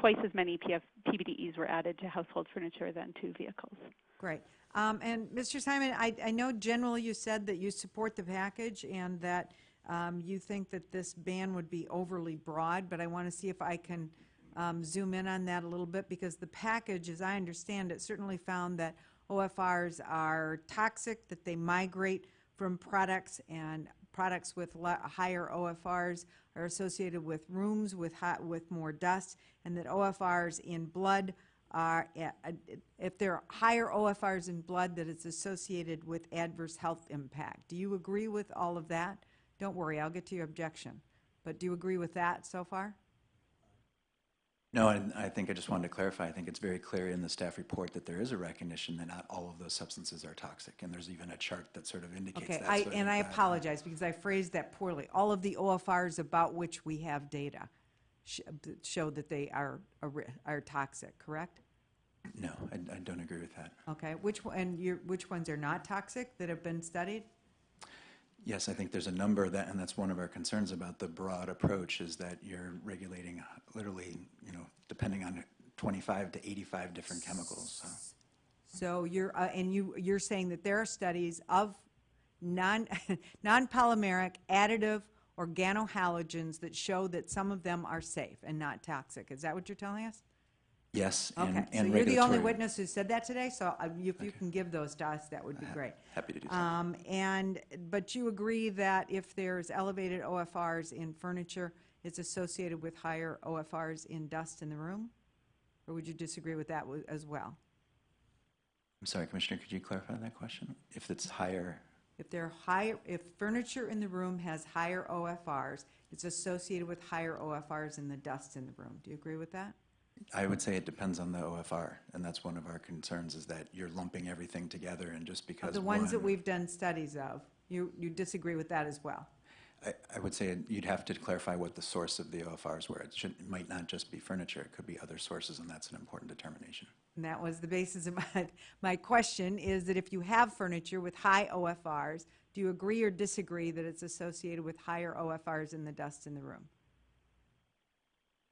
twice as many PF, PBDEs were added to household furniture than to vehicles. Great. Um, And Mr. Simon, I, I know generally you said that you support the package and that um, you think that this ban would be overly broad, but I want to see if I can um, zoom in on that a little bit because the package, as I understand it, certainly found that OFRs are toxic, that they migrate from products and products with higher OFRs are associated with rooms with hot, with more dust, and that OFRs in blood are, if there are higher OFRs in blood, that it's associated with adverse health impact. Do you agree with all of that? Don't worry, I'll get to your objection. But do you agree with that so far? No, and I think I just wanted to clarify, I think it's very clear in the staff report that there is a recognition that not all of those substances are toxic, and there's even a chart that sort of indicates Okay, that. I, and I apologize because I phrased that poorly. All of the OFRs about which we have data sh- show that they are, are are toxic, correct? No, I, I don't agree with that. Okay, which, and you which ones are not toxic that have been studied? Yes, I think there's a number that, and that's one of our concerns about the broad approach, is that you're regulating literally, you know, depending on 25 to 85 different chemicals, so. So you're, uh, and you, you're saying that there are studies of non, non-polymeric, additive, organohalogens that show that some of them are safe and not toxic. Is that what you're telling us? Yes, and Okay, and so you're the only regulatory- witness who said that today, so uh, if you can give those to us, that would be great. Happy to do so. Um, And, but you agree that if there's elevated OFRs in furniture, it's associated with higher OFRs in dust in the room? Or would you disagree with that wa- as well? I'm sorry, Commissioner, could you clarify that question? If it's higher, If there are higher, if furniture in the room has higher OFRs, it's associated with higher OFRs in the dust in the room. Do you agree with that? I would say it depends on the OFR, and that's one of our concerns, is that you're lumping everything together, and just because the ones that one- we've done studies of, you, you disagree with that as well? I, I would say you'd have to clarify what the source of the OFRs were. It should, it might not just be furniture, it could be other sources, and that's an important determination. And that was the basis of my, my question, is that if you have furniture with high OFRs, do you agree or disagree that it's associated with higher OFRs in the dust in the room?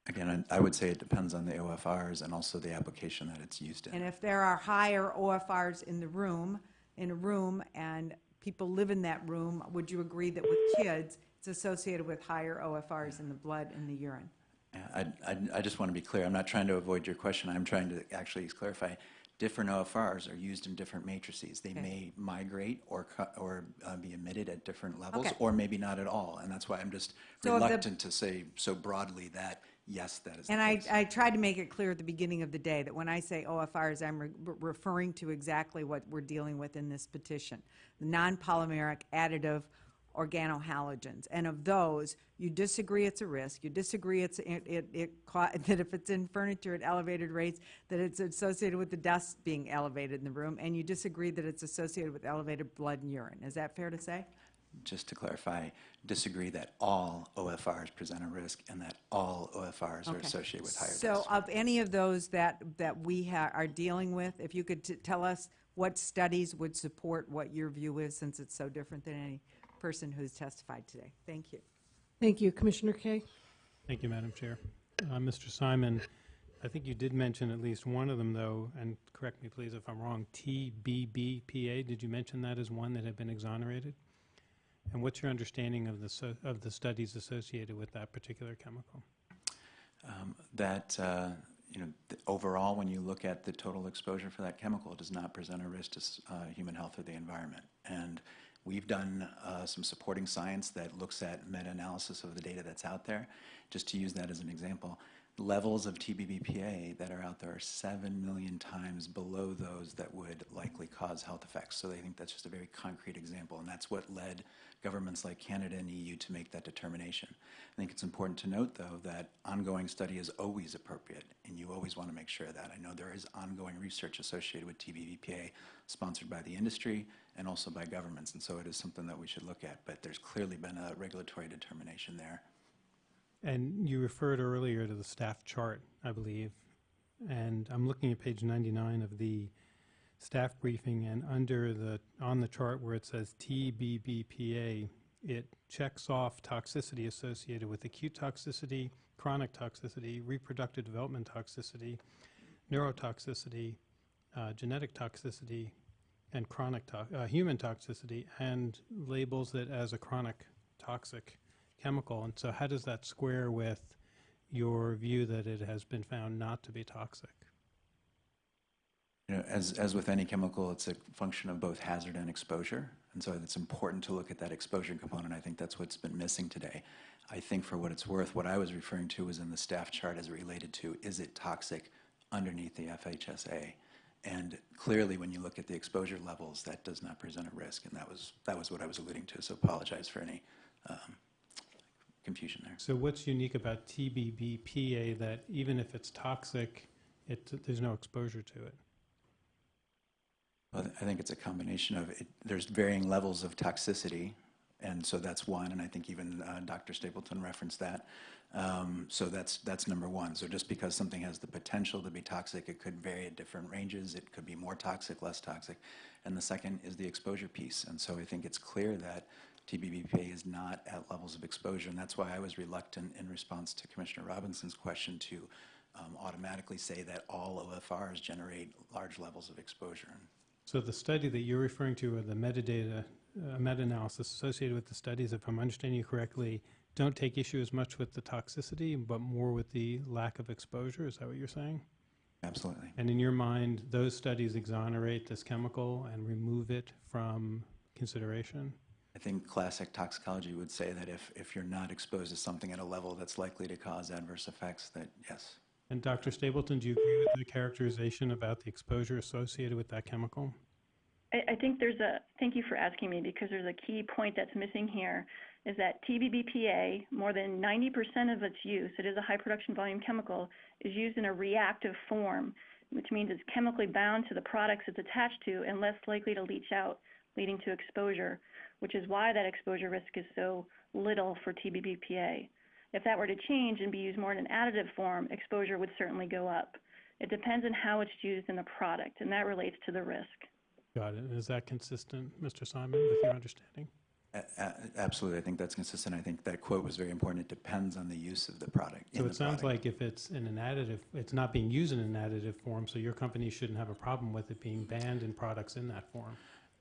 Again, I I would say it depends on the OFRs and also the application that it's used in. And if there are higher OFRs in the room, in a room, and people live in that room, would you agree that with kids, it's associated with higher OFRs in the blood and the urine? Yeah, I, I, I just want to be clear, I'm not trying to avoid your question, I'm trying to actually clarify. Different OFRs are used in different matrices. They Okay. may migrate or, or uh, be emitted at different levels, Okay. or maybe not at all. And that's why I'm just So reluctant to say so broadly that, yes, that is And I. I tried to make it clear at the beginning of the day that when I say OFRs, I'm re- referring to exactly what we're dealing with in this petition. The non-polymeric additive organohalogens. And of those, you disagree it's a risk, you disagree it's, it, it, it that if it's in furniture at elevated rates, that it's associated with the dust being elevated in the room, and you disagree that it's associated with elevated blood and urine. Is that fair to say? Just to clarify, disagree that all OFRs present a risk and that all OFRs are Okay. associated with higher risk. So dose. of any of those that, that we ha- are dealing with, if you could t- tell us what studies would support what your view is, since it's so different than any person who's testified today. Thank you. Thank you. Commissioner Kaye? Thank you, Madam Chair. Uh, Mr. Simon, I think you did mention at least one of them, though, and correct me, please, if I'm wrong, TBBPA. Did you mention that as one that had been exonerated? And what's your understanding of the, so- of the studies associated with that particular chemical? Um, That, uh, you know, overall, when you look at the total exposure for that chemical, it does not present a risk to uh, human health or the environment. And we've done uh, some supporting science that looks at meta-analysis of the data that's out there. Just to use that as an example, levels of TBBPA that are out there are 7 million times below those that would likely cause health effects. So they think that's just a very concrete example, and that's what led governments like Canada and EU to make that determination. I think it's important to note, though, that ongoing study is always appropriate, and you always want to make sure that. I know there is ongoing research associated with TBBPA sponsored by the industry and also by governments, and so it is something that we should look at, but there's clearly been a regulatory determination there. And you referred earlier to the staff chart, I believe, and I'm looking at page 99 of the staff briefing, and under the, on the chart where it says TBBPA, it checks off toxicity associated with acute toxicity, chronic toxicity, reproductive development toxicity, neurotoxicity, uh, genetic toxicity, and chronic to- uh, human toxicity, and labels it as a chronic toxic chemical. And so, how does that square with your view that it has been found not to be toxic? You know, as, as with any chemical, it's a function of both hazard and exposure. And so it's important to look at that exposure component. I think that's what's been missing today. I think for what it's worth, what I was referring to was in the staff chart as related to, is it toxic underneath the FHSA? And clearly, when you look at the exposure levels, that does not present a risk. And that was, that was what I was alluding to. So apologize for any um, confusion there. So, what's unique about TBBPA that even if it's toxic, it, there's no exposure to it? Well, I think it's a combination of, it, there's varying levels of toxicity, and so that's one, and I think even uh, Dr. Stapleton referenced that. Um, so that's, that's number one. So just because something has the potential to be toxic, it could vary at different ranges. It could be more toxic, less toxic. And the second is the exposure piece. And so I think it's clear that TBBPA is not at levels of exposure, and that's why I was reluctant in response to Commissioner Robinson's question to um, automatically say that all OFRs generate large levels of exposure. So, the study that you're referring to, or the metadata a meta-analysis associated with the studies, if I'm understanding you correctly, don't take issue as much with the toxicity, but more with the lack of exposure. Is that what you're saying? Absolutely. And in your mind, those studies exonerate this chemical and remove it from consideration? I think classic toxicology would say that if, if you're not exposed to something at a level that's likely to cause adverse effects, that yes. And Dr. Stapleton, do you agree with the characterization about the exposure associated with that chemical? I, I think there's a, thank you for asking me because there's a key point that's missing here is that TBBPA, more than 90% of its use, it is a high production volume chemical, is used in a reactive form, which means it's chemically bound to the products it's attached to and less likely to leach out, leading to exposure, which is why that exposure risk is so little for TBBPA. If that were to change and be used more in an additive form, exposure would certainly go up. It depends on how it's used in the product, and that relates to the risk. Got it. And is that consistent, Mr. Simon, with your understanding? A- a- Absolutely, I think that's consistent. I think that quote was very important. It depends on the use of the product. So it sounds product. like if it's in an additive, it's not being used in an additive form, so your company shouldn't have a problem with it being banned in products in that form.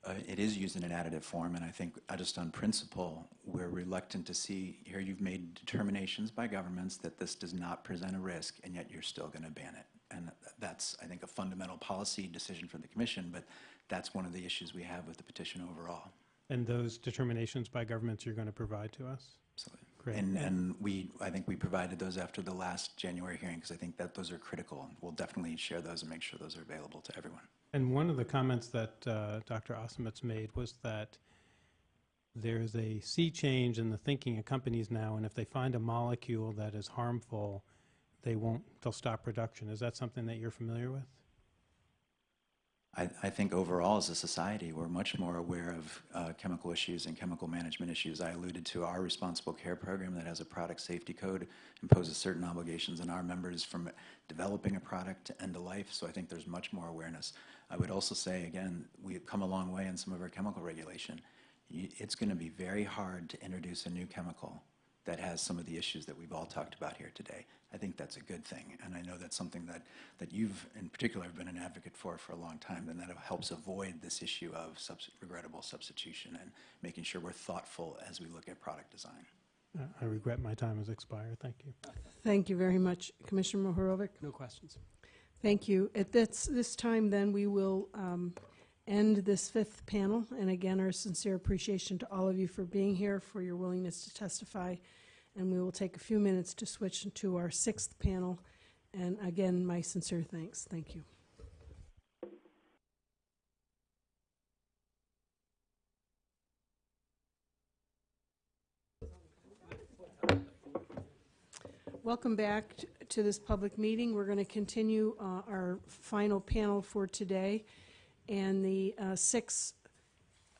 Uh, It is used in an additive form, and I think uh, just on principle, we're reluctant to see, here you've made determinations by governments that this does not present a risk, and yet you're still going to ban it. And that's, I think, a fundamental policy decision for the commission, but that's one of the issues we have with the petition overall. And those determinations by governments you're going to provide to us? Absolutely. Great. And, and we, I think we provided those after the last January hearing, because I think that those are critical. And we'll definitely share those and make sure those are available to everyone. And one of the comments that uh, Dr. Osmovitz made was that there's a sea change in the thinking of companies now, and if they find a molecule that is harmful, they won't, they'll stop production. Is that something that you're familiar with? I, I think overall as a society, we're much more aware of uh, chemical issues and chemical management issues. I alluded to our responsible care program that has a product safety code, imposes certain obligations on our members from developing a product to end of life. So I think there's much more awareness. I would also say, again, we've come a long way in some of our chemical regulation. It's going to be very hard to introduce a new chemical that has some of the issues that we've all talked about here today. I think that's a good thing, and I know that's something that, that you've, in particular, have been an advocate for for a long time, and that helps avoid this issue of subs- regrettable substitution and making sure we're thoughtful as we look at product design. Uh, I regret my time has expired. Thank you. Thank you very much, Commissioner Mohorovic. No questions. Thank you. At this, this time, then, we will um, end this fifth panel. And again, our sincere appreciation to all of you for being here, for your willingness to testify. And we will take a few minutes to switch to our sixth panel. And again, my sincere thanks. Thank you. Welcome back to this public meeting. We're going to continue uh, our final panel for today. And the uh, six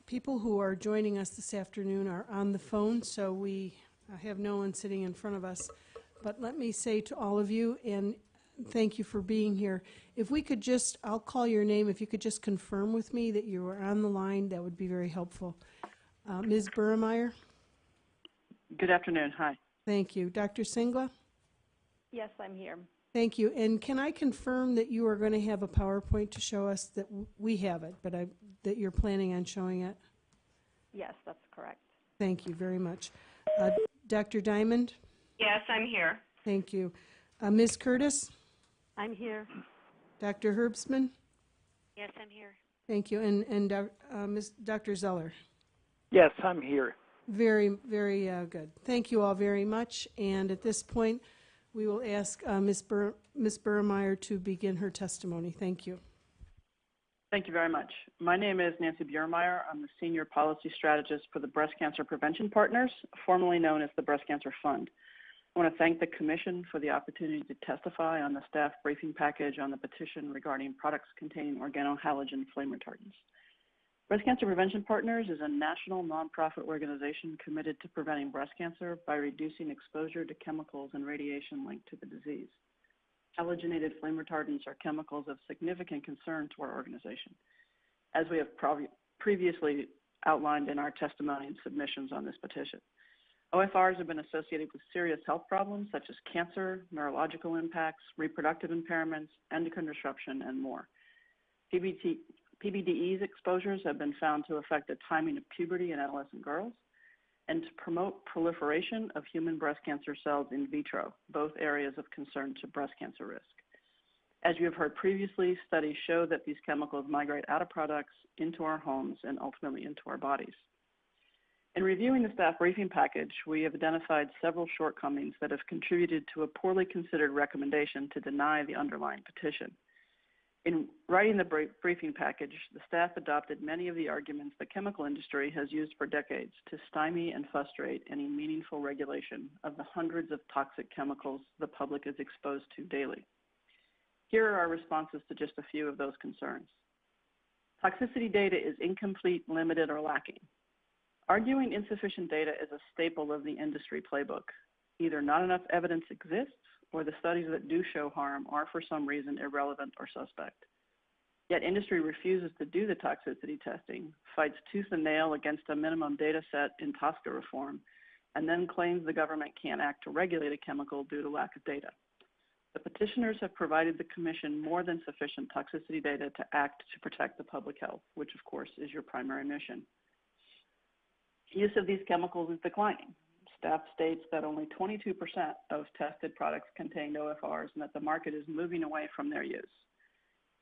people who are joining us this afternoon are on the phone, so we uh, have no one sitting in front of us. But let me say to all of you, and thank you for being here, if we could just, I'll call your name, if you could just confirm with me that you are on the line, that would be very helpful. Uh, Ms. Buermeyer, Good afternoon. Hi. thank you. Dr. Singla? Yes, I'm here. Thank you. And can I confirm that you are going to have a PowerPoint to show us that we have it, but I, that you're planning on showing it? Yes, that's correct. Thank you very much. Uh, Dr. Diamond? Yes, I'm here. Thank you. Uh, Ms. Curtis? I'm here. Dr. Herbstman? Yes, I'm here. Thank you. And, and uh, Ms., Dr. Zeller? Yes, I'm here. Very, very uh, good. Thank you all very much. And at this point, we will ask uh, Ms. Bur- Ms. Buermeyer to begin her testimony. Thank you. Thank you very much. My name is Nancy Buermeyer. I'm the Senior Policy Strategist for the Breast Cancer Prevention Partners, formerly known as the Breast Cancer Fund. I want to thank the Commission for the opportunity to testify on the staff briefing package on the petition regarding products containing organohalogen flame retardants. Breast Cancer Prevention Partners is a national nonprofit organization committed to preventing breast cancer by reducing exposure to chemicals and radiation linked to the disease. Halogenated flame retardants are chemicals of significant concern to our organization, as we have previously outlined in our testimony and submissions on this petition. OFRs have been associated with serious health problems such as cancer, neurological impacts, reproductive impairments, endocrine disruption, and more. PBT, PBDE's exposures have been found to affect the timing of puberty in adolescent girls and to promote proliferation of human breast cancer cells in vitro, both areas of concern to breast cancer risk. As you have heard previously, studies show that these chemicals migrate out of products into our homes and ultimately into our bodies. In reviewing the staff briefing package, we have identified several shortcomings that have contributed to a poorly considered recommendation to deny the underlying petition. In writing the briefing package, the staff adopted many of the arguments the chemical industry has used for decades to stymie and frustrate any meaningful regulation of the hundreds of toxic chemicals the public is exposed to daily. Here are our responses to just a few of those concerns. Toxicity data is incomplete, limited, or lacking. Arguing insufficient data is a staple of the industry playbook. Either not enough evidence exists, or the studies that do show harm are for some reason irrelevant or suspect. Yet industry refuses to do the toxicity testing, fights tooth and nail against a minimum data set in TSCA reform, and then claims the government can't act to regulate a chemical due to lack of data. The petitioners have provided the Commission more than sufficient toxicity data to act to protect the public health, which of course is your primary mission. Use of these chemicals is declining. Staff states that only 22% of tested products contain OFRs and that the market is moving away from their use.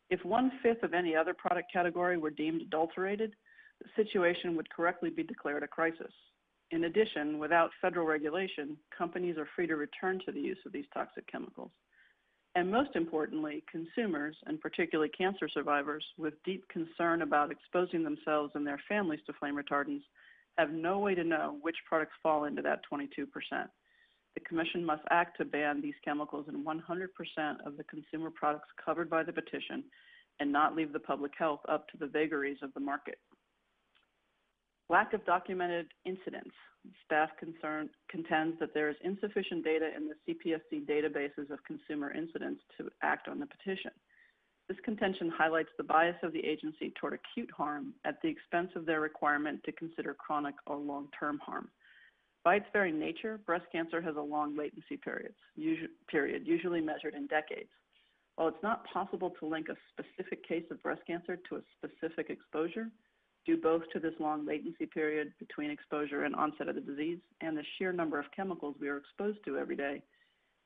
If one fifth of any other product category were deemed adulterated, the situation would correctly be declared a crisis. In addition, without federal regulation, companies are free to return to the use of these toxic chemicals. And most importantly, consumers, and particularly cancer survivors, with deep concern about exposing themselves and their families to flame retardants, have no way to know which products fall into that 22%. The Commission must act to ban these chemicals in 100% of the consumer products covered by the petition and not leave the public health up to the vagaries of the market. Lack of documented incidents. Staff concern, contends that there is insufficient data in the CPSC databases of consumer incidents to act on the petition. This contention highlights the bias of the agency toward acute harm at the expense of their requirement to consider chronic or long-term harm. By its very nature, breast cancer has a long latency periods, period, usually measured in decades. While it's not possible to link a specific case of breast cancer to a specific exposure, due both to this long latency period between exposure and onset of the disease and the sheer number of chemicals we are exposed to every day,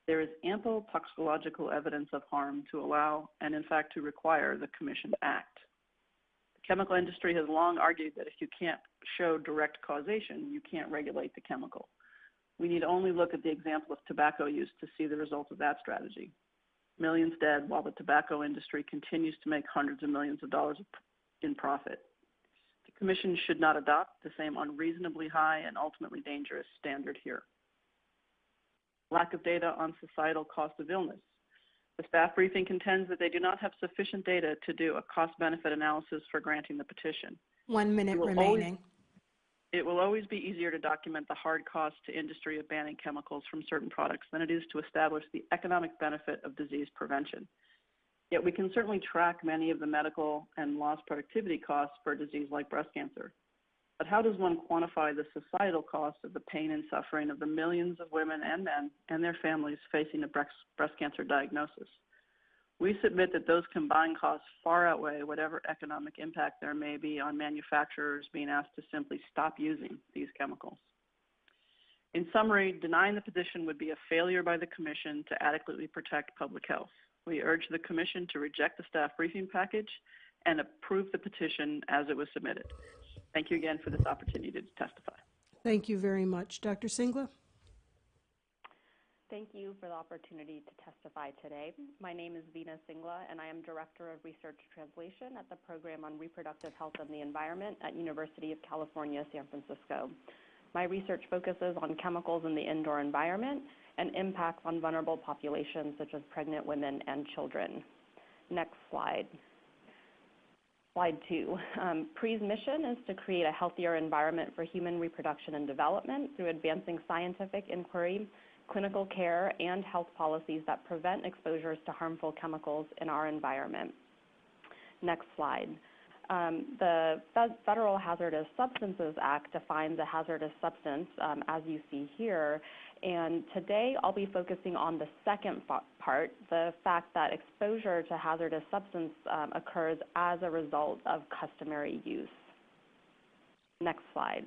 there is ample toxicological evidence of harm to allow and, in fact, to require the Commission to act. The chemical industry has long argued that if you can't show direct causation, you can't regulate the chemical. We need only look at the example of tobacco use to see the results of that strategy. Millions dead while the tobacco industry continues to make hundreds of millions of dollars in profit. The Commission should not adopt the same unreasonably high and ultimately dangerous standard here lack of data on societal cost of illness. The staff briefing contends that they do not have sufficient data to do a cost-benefit analysis for granting the petition. One minute will remaining. Always, it will always be easier to document the hard cost to industry of banning chemicals from certain products than it is to establish the economic benefit of disease prevention. Yet we can certainly track many of the medical and lost productivity costs for a disease like breast cancer. But how does one quantify the societal cost of the pain and suffering of the millions of women and men and their families facing a breast, cancer diagnosis? We submit that those combined costs far outweigh whatever economic impact there may be on manufacturers being asked to simply stop using these chemicals. In summary, denying the petition would be a failure by the Commission to adequately protect public health. We urge the Commission to reject the staff briefing package and approve the petition as it was submitted. Thank you again for this opportunity to testify. Thank you very much. Dr. Singla? Thank you for the opportunity to testify today. My name is Veena Singla, and I am Director of Research Translation at the Program on Reproductive Health and the Environment at University of California, San Francisco. My research focuses on chemicals in the indoor environment and impacts on vulnerable populations such as pregnant women and children. Next slide. Slide two. Um, PRE's mission is to create a healthier environment for human reproduction and development through advancing scientific inquiry, clinical care, and health policies that prevent exposures to harmful chemicals in our environment. Next slide. Um, the Federal Hazardous Substances Act defines a hazardous substance, um, as you see here, and today I'll be focusing on the second part, the fact that exposure to hazardous substance um, occurs as a result of customary use. Next slide.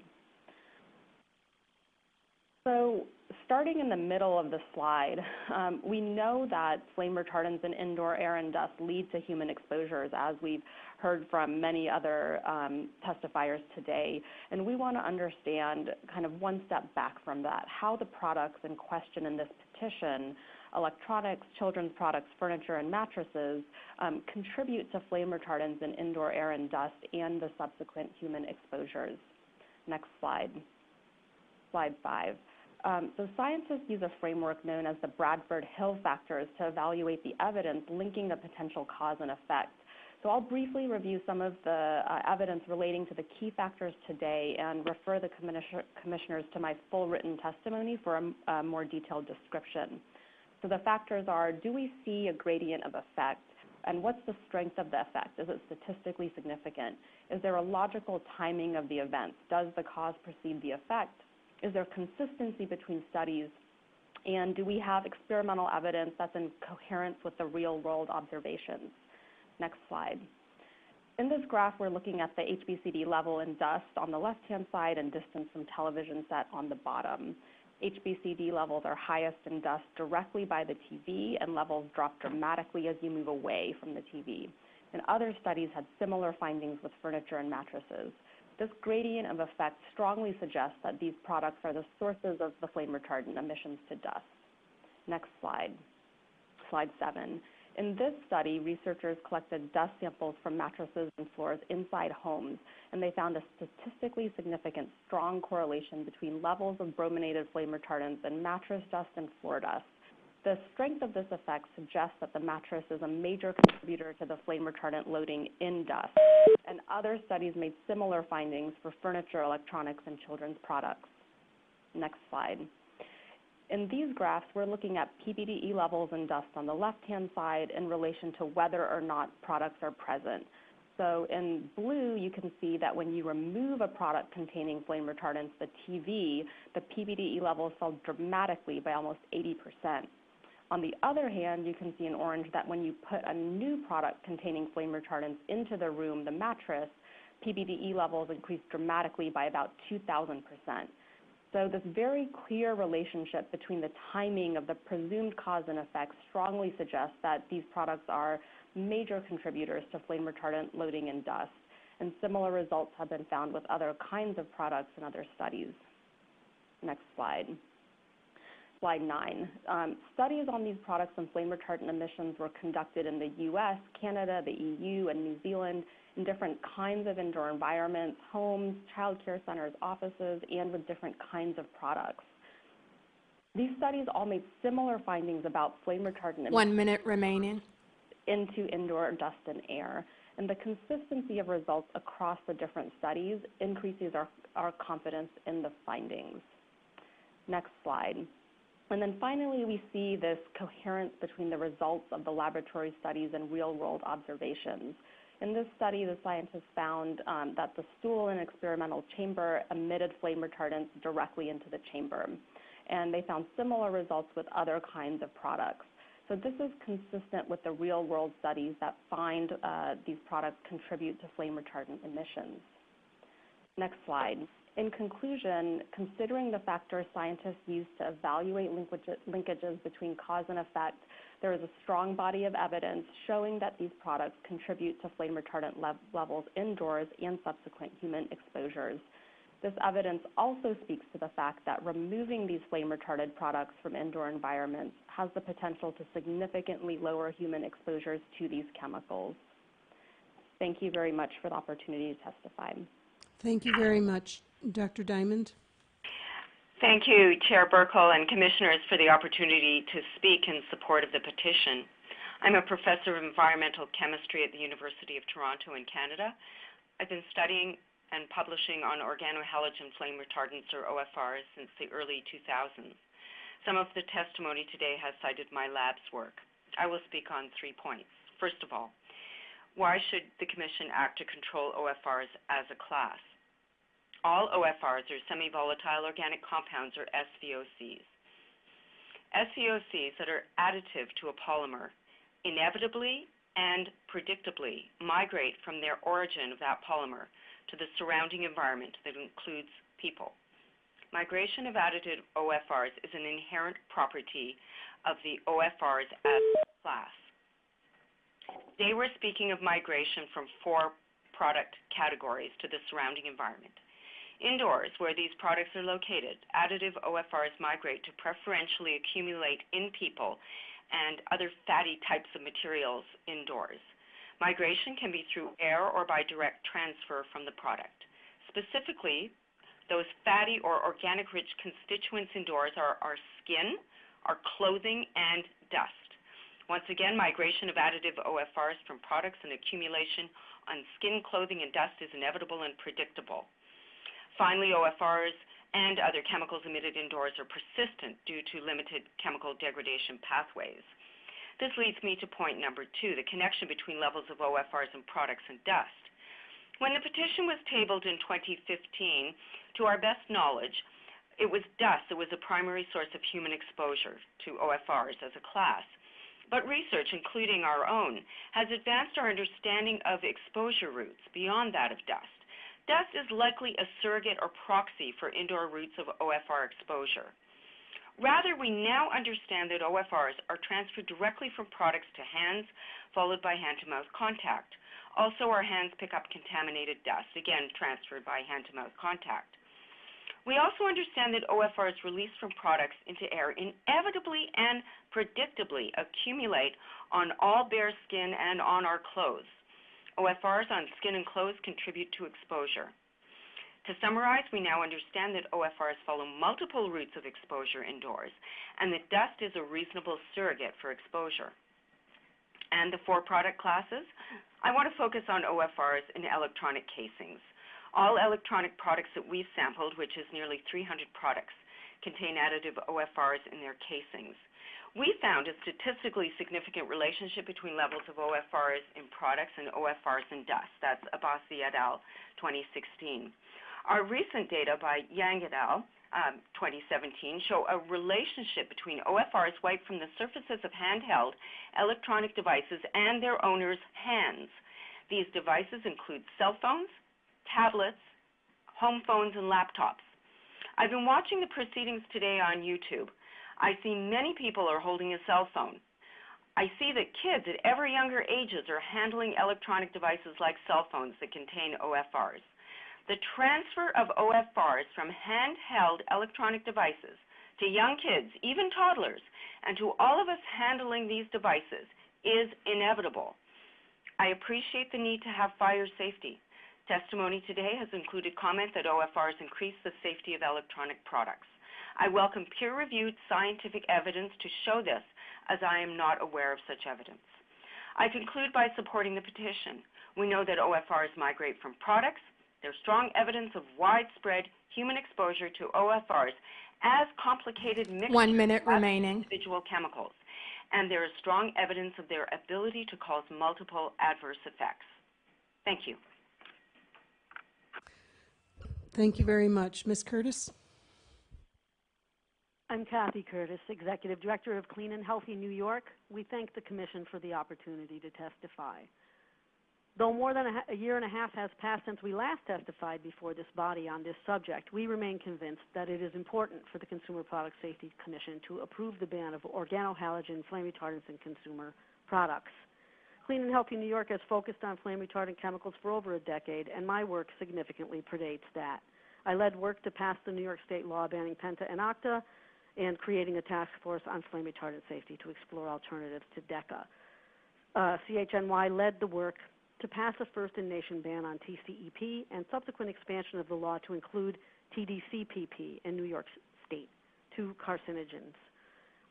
So starting in the middle of the slide, um, we know that flame retardants in indoor air and dust lead to human exposures, as we've heard from many other um, testifiers today. And we want to understand, kind of one step back from that, how the products in question in this petition electronics, children's products, furniture, and mattresses um, contribute to flame retardants in indoor air and dust and the subsequent human exposures. Next slide. Slide five. Um, so scientists use a framework known as the Bradford Hill factors to evaluate the evidence linking the potential cause and effect. So I'll briefly review some of the uh, evidence relating to the key factors today and refer the commissioners to my full written testimony for a, a more detailed description. So the factors are, do we see a gradient of effect? And what's the strength of the effect? Is it statistically significant? Is there a logical timing of the events? Does the cause precede the effect? Is there consistency between studies? And do we have experimental evidence that's in coherence with the real world observations? Next slide. In this graph, we're looking at the HBCD level in dust on the left-hand side and distance from television set on the bottom. HBCD levels are highest in dust directly by the TV, and levels drop dramatically as you move away from the TV. And other studies had similar findings with furniture and mattresses. This gradient of effect strongly suggests that these products are the sources of the flame retardant emissions to dust. Next slide. Slide seven. In this study, researchers collected dust samples from mattresses and floors inside homes, and they found a statistically significant strong correlation between levels of brominated flame retardants and mattress dust and floor dust. The strength of this effect suggests that the mattress is a major contributor to the flame retardant loading in dust, and other studies made similar findings for furniture, electronics, and children's products. Next slide. In these graphs, we're looking at PBDE levels in dust on the left-hand side in relation to whether or not products are present. So in blue, you can see that when you remove a product containing flame retardants, the TV, the PBDE levels fell dramatically by almost 80%. On the other hand, you can see in orange that when you put a new product containing flame retardants into the room, the mattress, PBDE levels increased dramatically by about 2,000%. So this very clear relationship between the timing of the presumed cause and effect strongly suggests that these products are major contributors to flame retardant loading in dust. And similar results have been found with other kinds of products in other studies. Next slide slide nine. Um, studies on these products and flame retardant emissions were conducted in the US, Canada, the EU, and New Zealand in different kinds of indoor environments, homes, child care centers, offices, and with different kinds of products. These studies all made similar findings about flame retardant One minute remaining. into indoor dust and air. And the consistency of results across the different studies increases our, our confidence in the findings. Next slide. And then finally, we see this coherence between the results of the laboratory studies and real-world observations. In this study, the scientists found um, that the stool in an experimental chamber emitted flame retardants directly into the chamber. And they found similar results with other kinds of products. So this is consistent with the real-world studies that find uh, these products contribute to flame retardant emissions. Next slide. In conclusion, considering the factors scientists use to evaluate linkages between cause and effect, there is a strong body of evidence showing that these products contribute to flame retardant le levels indoors and subsequent human exposures. This evidence also speaks to the fact that removing these flame retardant products from indoor environments has the potential to significantly lower human exposures to these chemicals. Thank you very much for the opportunity to testify. Thank you very much. Dr. Diamond? Thank you, Chair Buerkle and Commissioners, for the opportunity to speak in support of the petition. I'm a professor of environmental chemistry at the University of Toronto in Canada. I've been studying and publishing on organohalogen flame retardants, or OFRs, since the early 2000s. Some of the testimony today has cited my lab's work. I will speak on three points. First of all, Why should the Commission act to control OFRs as a class? All OFRs are semi-volatile organic compounds, or SVOCs. SVOCs that are additive to a polymer inevitably and predictably migrate from their origin of that polymer to the surrounding environment that includes people. Migration of additive OFRs is an inherent property of the OFRs as a class. Today we're speaking of migration from four product categories to the surrounding environment. Indoors, where these products are located, additive OFRs migrate to preferentially accumulate in people and other fatty types of materials indoors. Migration can be through air or by direct transfer from the product. Specifically, those fatty or organic rich constituents indoors are our skin, our clothing, and dust. Once again, migration of additive OFRs from products and accumulation on skin, clothing, and dust is inevitable and predictable. Finally, OFRs and other chemicals emitted indoors are persistent due to limited chemical degradation pathways. This leads me to point number two, the connection between levels of OFRs and products and dust. When the petition was tabled in 2015, to our best knowledge, it was dust that was the primary source of human exposure to OFRs as a class. But research, including our own, has advanced our understanding of exposure routes beyond that of dust. Dust is likely a surrogate or proxy for indoor routes of OFR exposure. Rather, we now understand that OFRs are transferred directly from products to hands, followed by hand-to-mouth contact. Also, our hands pick up contaminated dust, again transferred by hand-to-mouth contact. We also understand that OFRs released from products into air inevitably and predictably accumulate on all bare skin and on our clothes. OFRs on skin and clothes contribute to exposure. To summarize, we now understand that OFRs follow multiple routes of exposure indoors, and that dust is a reasonable surrogate for exposure. And the four product classes? I want to focus on OFRs in electronic casings. All electronic products that we've sampled, which is nearly 300 products, contain additive OFRs in their casings. We found a statistically significant relationship between levels of OFRs in products and OFRs in dust. That's Abbasi et al. 2016. Our recent data by Yang et al. Um, 2017 show a relationship between OFRs wiped from the surfaces of handheld electronic devices and their owners' hands. These devices include cell phones, tablets, home phones, and laptops. I've been watching the proceedings today on YouTube. I see many people are holding a cell phone. I see that kids at ever younger ages are handling electronic devices like cell phones that contain OFRs. The transfer of OFRs from handheld electronic devices to young kids, even toddlers, and to all of us handling these devices is inevitable. I appreciate the need to have fire safety. Testimony today has included comment that OFRs increase the safety of electronic products. I welcome peer-reviewed scientific evidence to show this, as I am not aware of such evidence. I conclude by supporting the petition. We know that OFRs migrate from products. There's strong evidence of widespread human exposure to OFRs as complicated mixtures One minute of remaining. individual chemicals. And there is strong evidence of their ability to cause multiple adverse effects. Thank you. Thank you very much. Ms. Curtis? I'm Kathy Curtis, Executive Director of Clean and Healthy New York. We thank the Commission for the opportunity to testify. Though more than a, a year and a half has passed since we last testified before this body on this subject, we remain convinced that it is important for the Consumer Product Safety Commission to approve the ban of organohalogen flame retardants in consumer products. Clean and Healthy New York has focused on flame retardant chemicals for over a decade, and my work significantly predates that. I led work to pass the New York State law banning Penta and Octa and creating a task force on flame retardant safety to explore alternatives to DECA. Uh, CHNY led the work to pass a first in nation ban on TCEP and subsequent expansion of the law to include TDCPP in New York State, two carcinogens.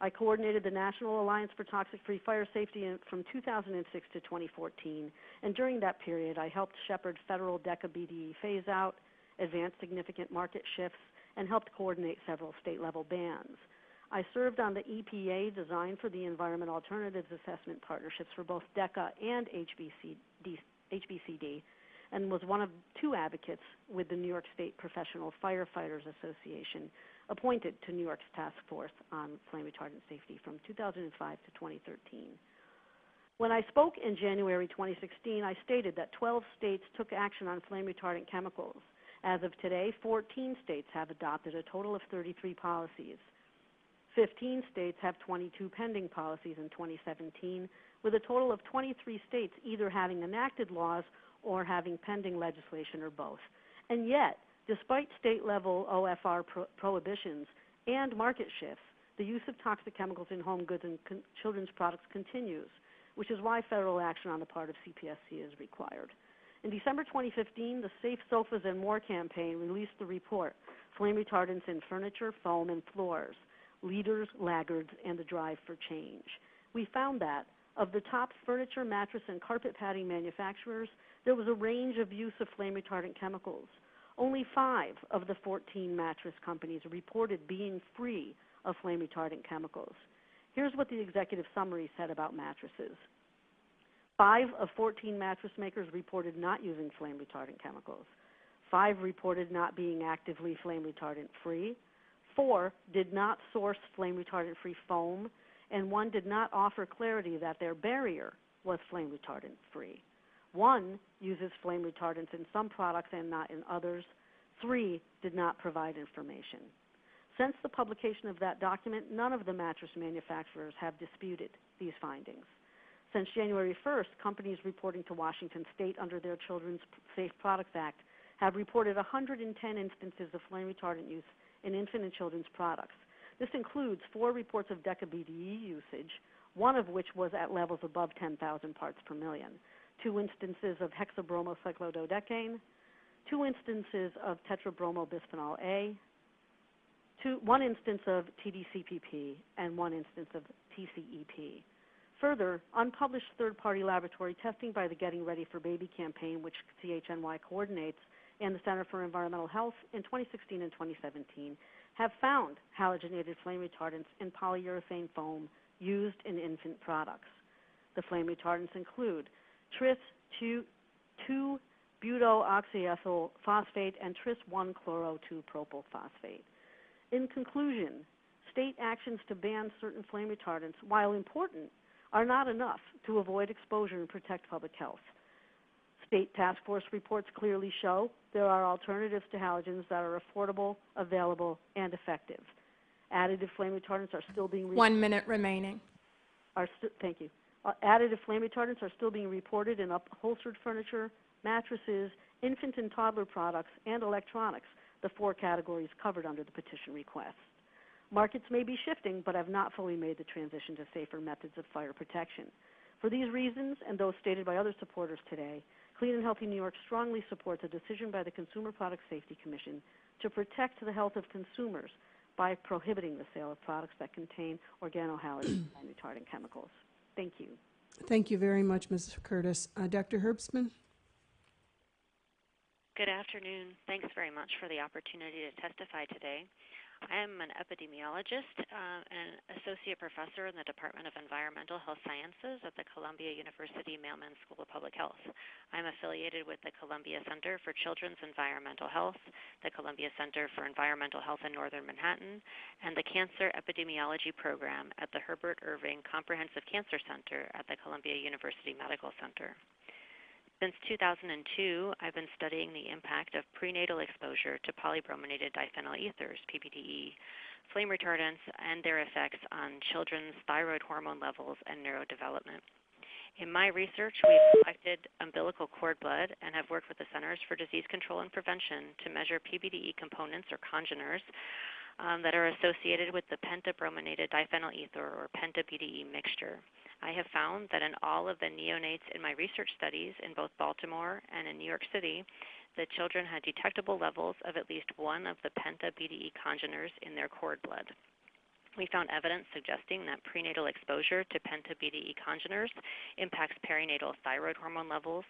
I coordinated the National Alliance for Toxic Free Fire Safety from 2006 to 2014, and during that period, I helped shepherd federal DECA BDE phase out, advance significant market shifts, and helped coordinate several state level bans. I served on the EPA Design for the Environment Alternatives Assessment Partnerships for both DECA and HBCD, HBCD and was one of two advocates with the New York State Professional Firefighters Association appointed to New York's Task Force on Flame Retardant Safety from 2005 to 2013. When I spoke in January 2016, I stated that 12 states took action on flame retardant chemicals. As of today, 14 states have adopted a total of 33 policies. 15 states have 22 pending policies in 2017, with a total of 23 states either having enacted laws or having pending legislation or both. And yet, despite state level OFR pro- prohibitions and market shifts, the use of toxic chemicals in home goods and con- children's products continues, which is why federal action on the part of CPSC is required. In December 2015, the Safe Sofas and More campaign released the report Flame Retardants in Furniture, Foam, and Floors Leaders, Laggards, and the Drive for Change. We found that of the top furniture, mattress, and carpet padding manufacturers, there was a range of use of flame retardant chemicals. Only five of the 14 mattress companies reported being free of flame retardant chemicals. Here's what the executive summary said about mattresses. Five of 14 mattress makers reported not using flame retardant chemicals. Five reported not being actively flame retardant free. Four did not source flame retardant free foam. And one did not offer clarity that their barrier was flame retardant free. One uses flame retardants in some products and not in others. Three did not provide information. Since the publication of that document, none of the mattress manufacturers have disputed these findings. Since January 1st, companies reporting to Washington State under their Children's Safe Products Act have reported 110 instances of flame retardant use in infant and children's products. This includes four reports of DECA-BDE usage, one of which was at levels above 10,000 parts per million two instances of hexabromocyclododecane, two instances of tetrabromobisphenol A, two, one instance of TDCPP, and one instance of TCEP. Further, unpublished third-party laboratory testing by the Getting Ready for Baby campaign, which CHNY coordinates, and the Center for Environmental Health in 2016 and 2017 have found halogenated flame retardants in polyurethane foam used in infant products. The flame retardants include tris 2 butoxyethyl phosphate and tris 1 chloro 2 propyl phosphate. In conclusion, state actions to ban certain flame retardants, while important, are not enough to avoid exposure and protect public health. State task force reports clearly show there are alternatives to halogens that are affordable, available, and effective. Additive flame retardants are still being one minute remaining. Thank you. Uh, additive flame retardants are still being reported in upholstered furniture, mattresses, infant and toddler products, and electronics, the four categories covered under the petition request. Markets may be shifting, but have not fully made the transition to safer methods of fire protection. For these reasons, and those stated by other supporters today, Clean and Healthy New York strongly supports a decision by the Consumer Product Safety Commission to protect the health of consumers by prohibiting the sale of products that contain organohalogen and retardant chemicals. Thank you. Thank you very much, Ms. Curtis. Uh, Dr. Herbstman? Good afternoon. Thanks very much for the opportunity to testify today. I am an epidemiologist uh, and associate professor in the Department of Environmental Health Sciences at the Columbia University Mailman School of Public Health. I'm affiliated with the Columbia Center for Children's Environmental Health, the Columbia Center for Environmental Health in Northern Manhattan, and the Cancer Epidemiology Program at the Herbert Irving Comprehensive Cancer Center at the Columbia University Medical Center. Since 2002, I've been studying the impact of prenatal exposure to polybrominated diphenyl ethers, PBDE, flame retardants, and their effects on children's thyroid hormone levels and neurodevelopment. In my research, we've collected umbilical cord blood and have worked with the Centers for Disease Control and Prevention to measure PBDE components or congeners um, that are associated with the pentabrominated diphenyl ether or penta-BDE mixture. I have found that in all of the neonates in my research studies in both Baltimore and in New York City, the children had detectable levels of at least one of the penta-BDE congeners in their cord blood. We found evidence suggesting that prenatal exposure to penta-BDE congeners impacts perinatal thyroid hormone levels,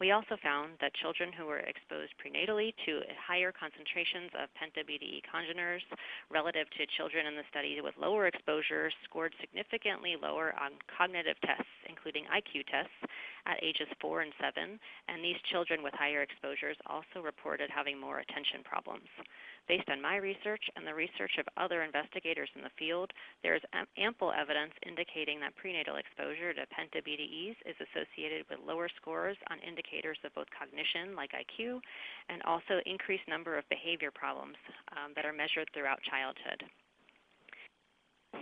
We also found that children who were exposed prenatally to higher concentrations of penta-BDE congeners relative to children in the study with lower exposures scored significantly lower on cognitive tests, including IQ tests, at ages 4 and 7, and these children with higher exposures also reported having more attention problems. Based on my research and the research of other investigators in the field, there is ample evidence indicating that prenatal exposure to penta-BDEs is associated with lower scores on indicators of both cognition, like IQ, and also increased number of behavior problems um, that are measured throughout childhood.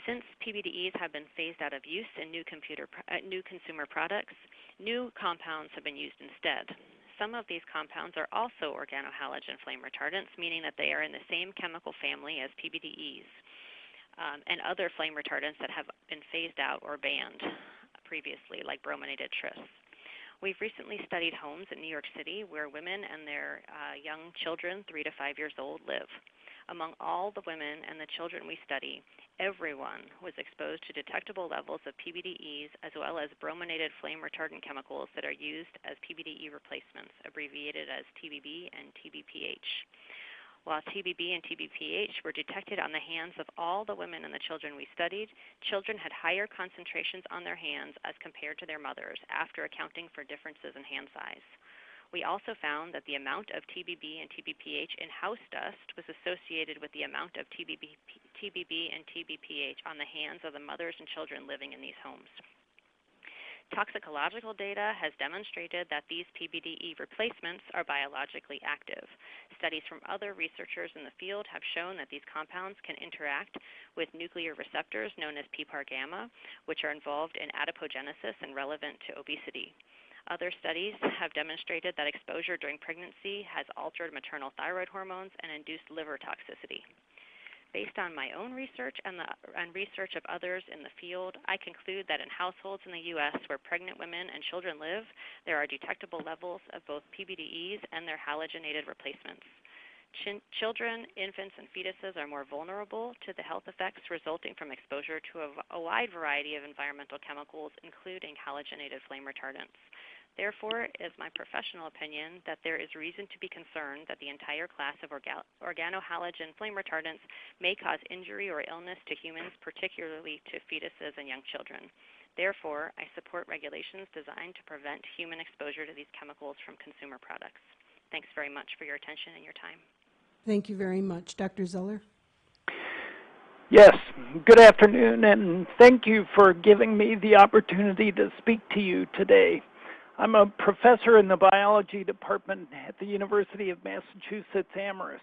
Since PBDEs have been phased out of use in new, computer, uh, new consumer products, new compounds have been used instead some of these compounds are also organohalogen flame retardants, meaning that they are in the same chemical family as PBDEs um, and other flame retardants that have been phased out or banned previously, like brominated tris. We've recently studied homes in New York City where women and their uh, young children, three to five years old, live. Among all the women and the children we study, everyone was exposed to detectable levels of PBDEs as well as brominated flame retardant chemicals that are used as PBDE replacements, abbreviated as TBB and TBPH. While TBB and TBPH were detected on the hands of all the women and the children we studied, children had higher concentrations on their hands as compared to their mothers after accounting for differences in hand size. We also found that the amount of TBB and TBPH in house dust was associated with the amount of TBB, TBB and TBPH on the hands of the mothers and children living in these homes. Toxicological data has demonstrated that these PBDE replacements are biologically active. Studies from other researchers in the field have shown that these compounds can interact with nuclear receptors known as PPAR gamma, which are involved in adipogenesis and relevant to obesity. Other studies have demonstrated that exposure during pregnancy has altered maternal thyroid hormones and induced liver toxicity. Based on my own research and, the, and research of others in the field, I conclude that in households in the U.S. where pregnant women and children live, there are detectable levels of both PBDEs and their halogenated replacements. Ch- children, infants, and fetuses are more vulnerable to the health effects resulting from exposure to a, a wide variety of environmental chemicals, including halogenated flame retardants. Therefore, it is my professional opinion that there is reason to be concerned that the entire class of orga organohalogen flame retardants may cause injury or illness to humans, particularly to fetuses and young children. Therefore, I support regulations designed to prevent human exposure to these chemicals from consumer products. Thanks very much for your attention and your time. Thank you very much. Dr. Zoeller? Yes, good afternoon, and thank you for giving me the opportunity to speak to you today. I'm a professor in the biology department at the University of Massachusetts Amherst.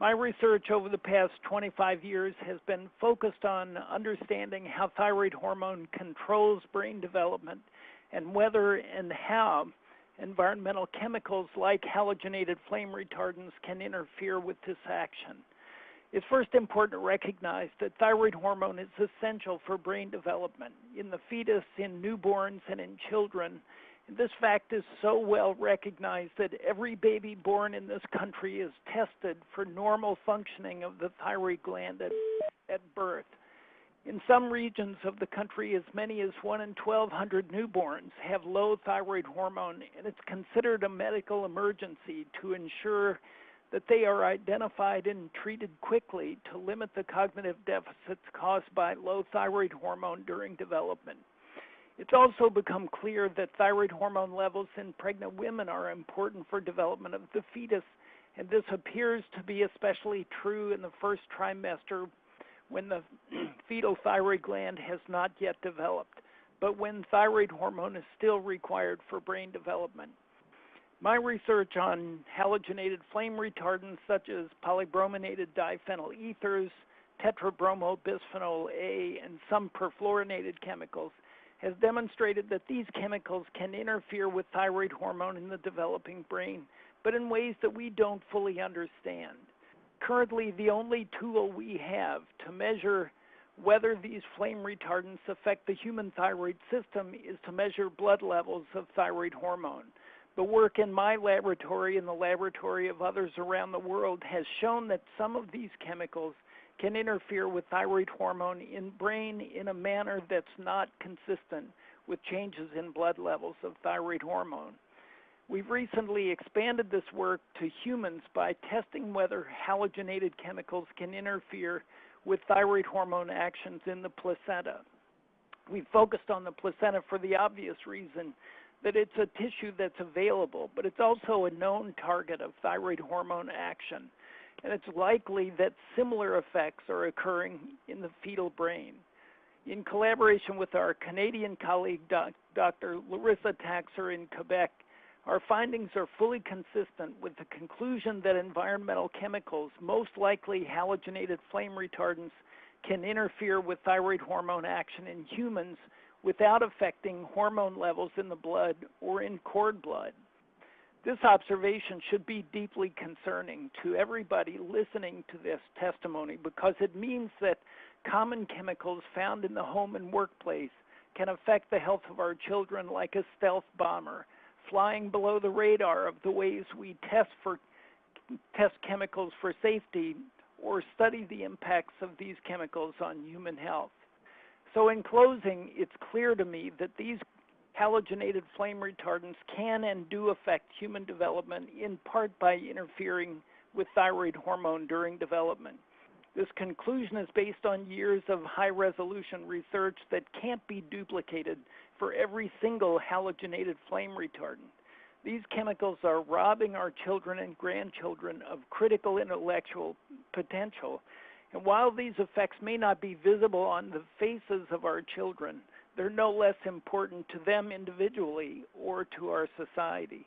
My research over the past 25 years has been focused on understanding how thyroid hormone controls brain development and whether and how environmental chemicals like halogenated flame retardants can interfere with this action. It's first important to recognize that thyroid hormone is essential for brain development in the fetus, in newborns, and in children this fact is so well recognized that every baby born in this country is tested for normal functioning of the thyroid gland at, at birth. In some regions of the country, as many as 1 in 1,200 newborns have low thyroid hormone, and it's considered a medical emergency to ensure that they are identified and treated quickly to limit the cognitive deficits caused by low thyroid hormone during development. It's also become clear that thyroid hormone levels in pregnant women are important for development of the fetus, and this appears to be especially true in the first trimester when the fetal thyroid gland has not yet developed, but when thyroid hormone is still required for brain development. My research on halogenated flame retardants such as polybrominated diphenyl ethers, tetrabromobisphenol A, and some perfluorinated chemicals has demonstrated that these chemicals can interfere with thyroid hormone in the developing brain, but in ways that we don't fully understand. Currently, the only tool we have to measure whether these flame retardants affect the human thyroid system is to measure blood levels of thyroid hormone. The work in my laboratory and the laboratory of others around the world has shown that some of these chemicals can interfere with thyroid hormone in brain in a manner that's not consistent with changes in blood levels of thyroid hormone. We've recently expanded this work to humans by testing whether halogenated chemicals can interfere with thyroid hormone actions in the placenta. We focused on the placenta for the obvious reason that it's a tissue that's available, but it's also a known target of thyroid hormone action. And it's likely that similar effects are occurring in the fetal brain. In collaboration with our Canadian colleague, doc, Dr. Larissa Takser in Quebec, our findings are fully consistent with the conclusion that environmental chemicals, most likely halogenated flame retardants, can interfere with thyroid hormone action in humans without affecting hormone levels in the blood or in cord blood. This observation should be deeply concerning to everybody listening to this testimony because it means that common chemicals found in the home and workplace can affect the health of our children like a stealth bomber, flying below the radar of the ways we test for test chemicals for safety or study the impacts of these chemicals on human health. So in closing, it's clear to me that these halogenated flame retardants can and do affect human development in part by interfering with thyroid hormone during development. This conclusion is based on years of high resolution research that can't be duplicated for every single halogenated flame retardant. These chemicals are robbing our children and grandchildren of critical intellectual potential. And while these effects may not be visible on the faces of our children, they're no less important to them individually or to our society.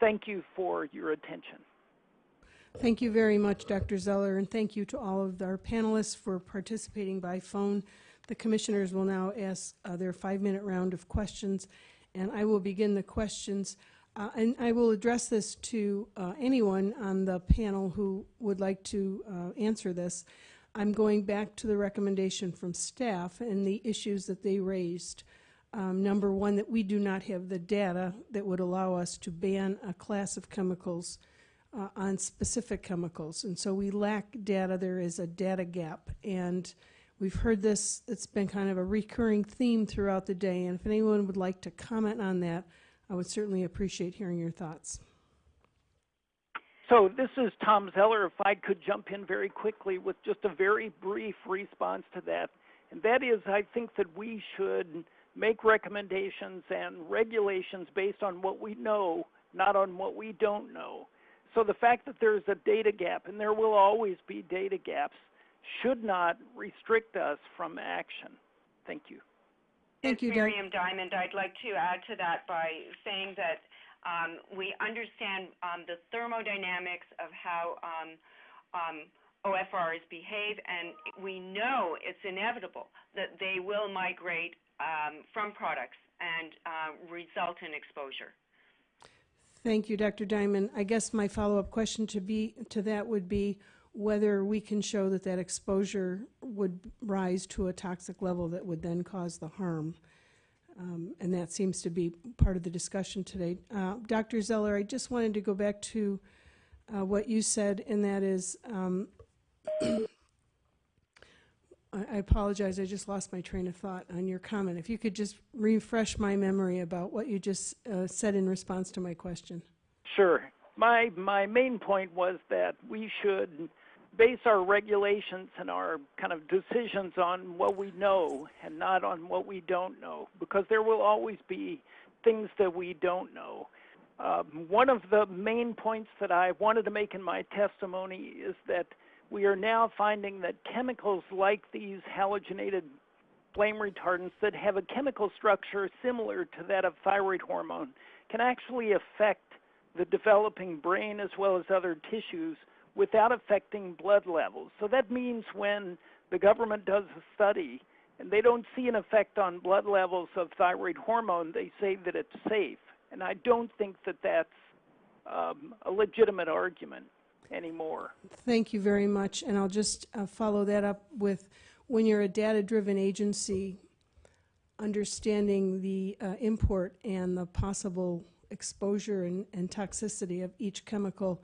Thank you for your attention. Thank you very much, Dr. Zoeller, and thank you to all of our panelists for participating by phone. The commissioners will now ask uh, their five-minute round of questions, and I will begin the questions. Uh, and I will address this to uh, anyone on the panel who would like to uh, answer this. I'm going back to the recommendation from staff and the issues that they raised. Um, number one, that we do not have the data that would allow us to ban a class of chemicals uh, on specific chemicals. And so we lack data. There is a data gap. And we've heard this, it's been kind of a recurring theme throughout the day. And if anyone would like to comment on that, I would certainly appreciate hearing your thoughts. So this is Tom Zoeller. If I could jump in very quickly with just a very brief response to that. And that is, I think that we should make recommendations and regulations based on what we know, not on what we don't know. So the fact that there's a data gap, and there will always be data gaps, should not restrict us from action. Thank you. Thank you, Miriam Diamond. I'd like to add to that by saying that we understand um, the thermodynamics of how um, um OFRs behave, and we know it's inevitable that they will migrate um, from products and uh, result in exposure. Thank you, Dr. Diamond. I guess my follow-up question to be to that would be whether we can show that that exposure would rise to a toxic level that would then cause the harm. Um, and that seems to be part of the discussion today. Uh, Dr. Zoeller, I just wanted to go back to uh, what you said, and that is um, I apologize, I just lost my train of thought on your comment. If you could just refresh my memory about what you just uh, said in response to my question. Sure. My, my main point was that we should base our regulations and our kind of decisions on what we know and not on what we don't know, because there will always be things that we don't know. Um, one of the main points that I wanted to make in my testimony is that we are now finding that chemicals like these halogenated flame retardants that have a chemical structure similar to that of thyroid hormone can actually affect the developing brain as well as other tissues without affecting blood levels. So that means when the government does a study and they don't see an effect on blood levels of thyroid hormone, they say that it's safe. And I don't think that that's um, a legitimate argument anymore. Thank you very much. And I'll just uh, follow that up with when you're a data driven agency, understanding the uh, import and the possible exposure and, and, toxicity of each chemical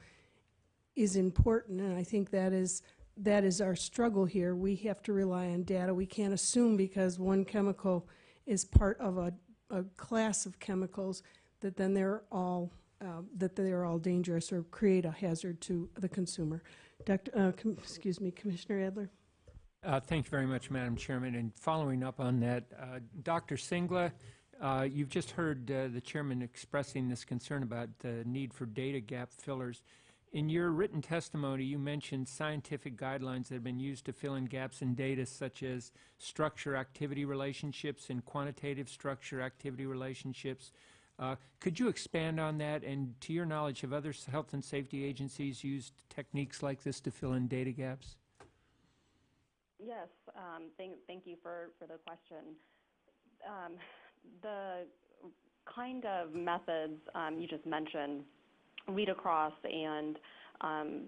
is important. And I think that is. That is our struggle here. We have to rely on data. We can't assume because one chemical is part of a, a class of chemicals that then they're all, uh, that they're all dangerous or create a hazard to the consumer. Dr., uh, excuse me, Commissioner Adler? Uh, Thank you very much, Madam Chairman. And following up on that, uh, Dr. Singla, uh, you've just heard uh, the chairman expressing this concern about the need for data gap fillers. In your written testimony, you mentioned scientific guidelines that have been used to fill in gaps in data such as structure-activity relationships and quantitative structure-activity relationships. Uh, Could you expand on that? And to your knowledge, have other health and safety agencies used techniques like this to fill in data gaps? Yes, um, thank, thank you for, for the question. Um, the kind of methods um, you just mentioned, read across and um,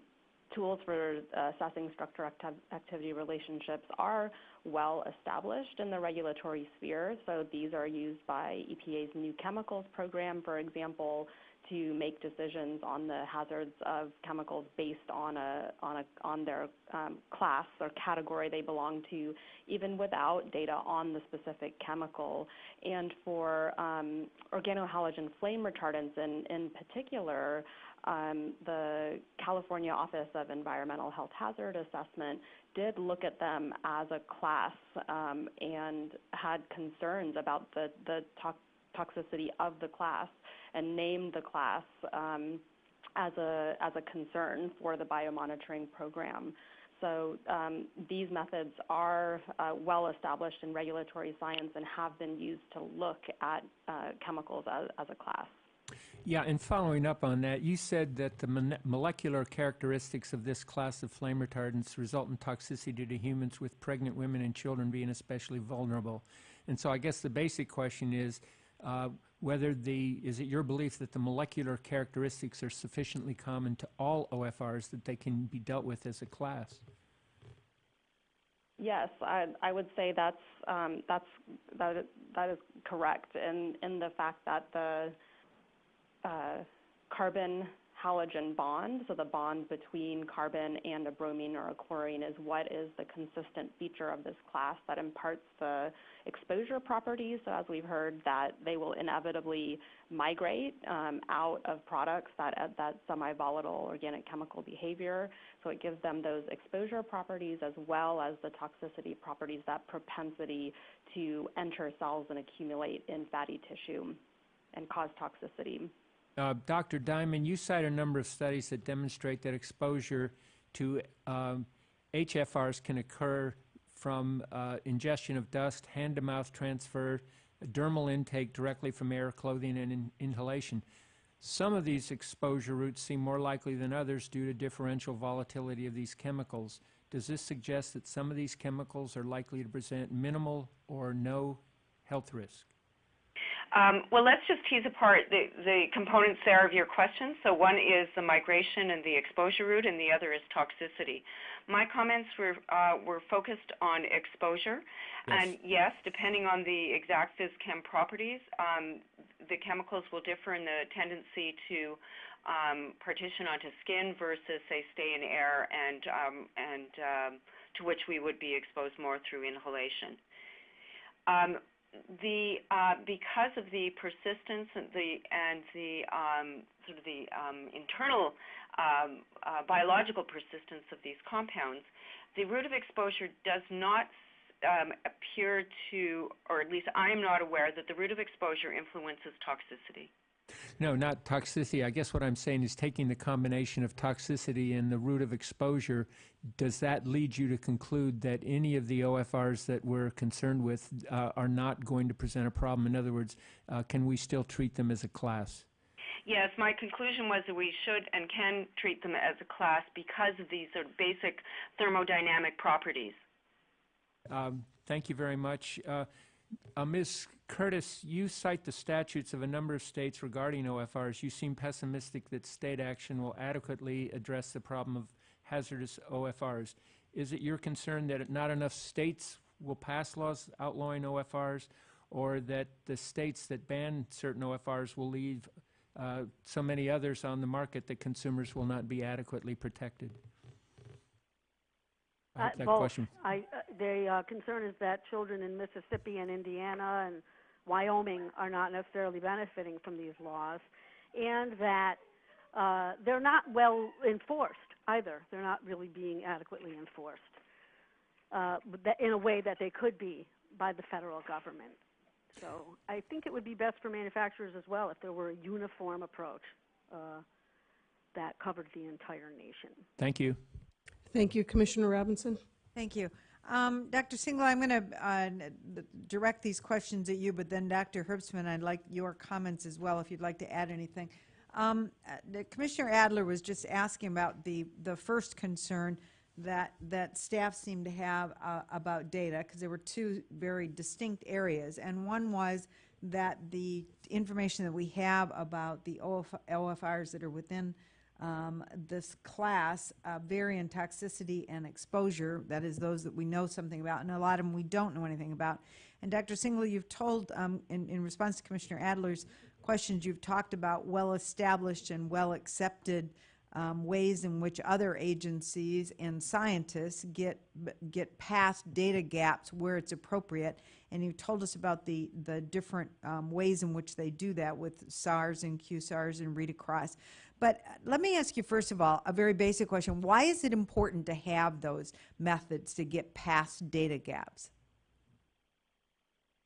tools for assessing structure activ- activity relationships are well established in the regulatory sphere. So these are used by EPA's new chemicals program, for example, to make decisions on the hazards of chemicals based on a on a on their um, class or category they belong to, even without data on the specific chemical. And for um, organohalogen flame retardants in in particular, um, the California Office of Environmental Health Hazard Assessment did look at them as a class um, and had concerns about the the toxicity of the class and named the class um, as a as a concern for the biomonitoring program. So um, these methods are uh, well established in regulatory science and have been used to look at uh, chemicals as, as a class. Yeah, and following up on that, you said that the molecular characteristics of this class of flame retardants result in toxicity to humans, with pregnant women and children being especially vulnerable. And so I guess the basic question is uh, whether the, is it your belief that the molecular characteristics are sufficiently common to all OFRs that they can be dealt with as a class? Yes, I, I would say that's um, that's that is, that is correct, in in the fact that the uh, carbon halogen bond, so the bond between carbon and a bromine or a chlorine, is what is the consistent feature of this class that imparts the exposure properties. So, as we've heard, that they will inevitably migrate um, out of products that uh, that semi-volatile organic chemical behavior. So, it gives them those exposure properties as well as the toxicity properties, that propensity to enter cells and accumulate in fatty tissue and cause toxicity. Uh, Dr. Diamond, you cite a number of studies that demonstrate that exposure to um, HFRs can occur from uh, ingestion of dust, hand-to-mouth transfer, dermal intake directly from air, clothing, and in- inhalation. Some of these exposure routes seem more likely than others due to differential volatility of these chemicals. Does this suggest that some of these chemicals are likely to present minimal or no health risk? Um, well, let's just tease apart the, the components there of your question. So one is the migration and the exposure route, and the other is toxicity. My comments were uh, were focused on exposure, Yes. and yes, depending on the exact phys-chem properties, um, the chemicals will differ in the tendency to um, partition onto skin versus, say, stay in air, and um, and um, to which we would be exposed more through inhalation. Um, the uh, because of the persistence and the and the um, sort of the um, internal um, uh, biological persistence of these compounds, the route of exposure does not um, appear to, or at least I am not aware that the route of exposure influences toxicity. No, not toxicity. I guess what I'm saying is taking the combination of toxicity and the route of exposure, does that lead you to conclude that any of the OFRs that we're concerned with uh, are not going to present a problem? In other words, uh, can we still treat them as a class? Yes, my conclusion was that we should and can treat them as a class because of these sort of basic thermodynamic properties. Um, Thank you very much. Uh, uh, Ms. Curtis, you cite the statutes of a number of states regarding OFRs. You seem pessimistic that state action will adequately address the problem of hazardous OFRs. Is it your concern that not enough states will pass laws outlawing OFRs, or that the states that ban certain OFRs will leave uh, so many others on the market that consumers will not be adequately protected? I Uh, that question. I, uh, the uh, concern is that children in Mississippi and Indiana and Wyoming are not necessarily benefiting from these laws, and that uh, they're not well enforced either. They're not really being adequately enforced uh, in a way that they could be by the federal government. So I think it would be best for manufacturers as well if there were a uniform approach uh, that covered the entire nation. Thank you. Thank you, Commissioner Robinson. Thank you. Um, Dr. Singla, I'm going to uh, direct these questions at you, but then Dr. Herbstman, I'd like your comments as well, if you'd like to add anything. Um, uh, Commissioner Adler was just asking about the, the first concern that, that staff seemed to have uh, about data, because there were two very distinct areas. And one was that the information that we have about the OF, OFRs that are within um, this class, uh, variant toxicity and exposure, that is those that we know something about, and a lot of them we don't know anything about. And Dr. Singla, you've told, um, in, in response to Commissioner Adler's questions, you've talked about well-established and well-accepted um, ways in which other agencies and scientists get get past data gaps where it's appropriate. And you told us about the the different um, ways in which they do that with SARS and QSARS and read across. But uh, let me ask you first of all a very basic question: Why is it important to have those methods to get past data gaps?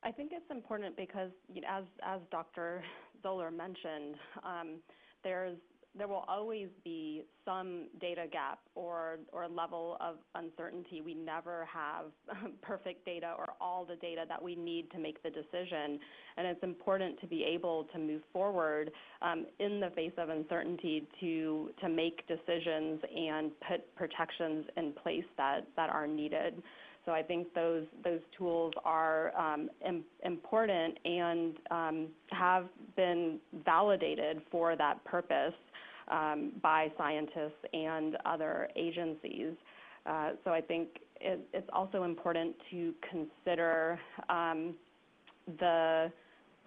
I think it's important because, you know, as as Dr. Zoeller mentioned, um, there's there will always be some data gap or or level of uncertainty. We never have perfect data or all the data that we need to make the decision, and it's important to be able to move forward um, in the face of uncertainty to to make decisions and put protections in place that that are needed. So I think those those tools are um, Im- important and um, have been validated for that purpose um, by scientists and other agencies. Uh, so I think it, it's also important to consider um, the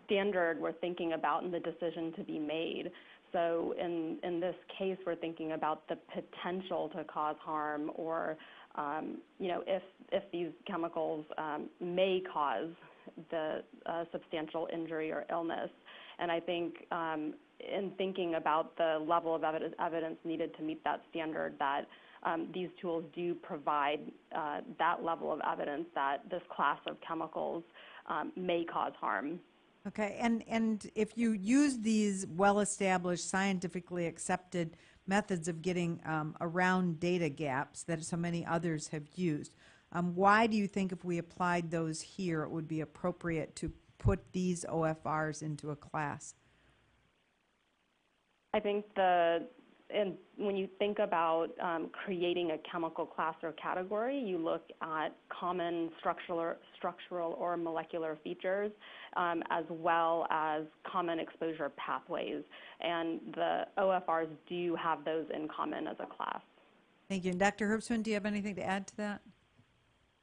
standard we're thinking about and the decision to be made. So in, in this case, we're thinking about the potential to cause harm or um, you know, if, if these chemicals um, may cause the uh, substantial injury or illness. And I think um, in thinking about the level of evidence, evidence needed to meet that standard, that um, these tools do provide uh, that level of evidence that this class of chemicals um, may cause harm. Okay, and, and if you use these well-established, scientifically accepted methods of getting um, around data gaps that so many others have used, um, why do you think if we applied those here, it would be appropriate to put these OFRs into a class? I think the and when you think about um, creating a chemical class or category, you look at common structural, structural or molecular features, um, as well as common exposure pathways. And the OFRs do have those in common as a class. Thank you. And Dr. Herbstman, do you have anything to add to that?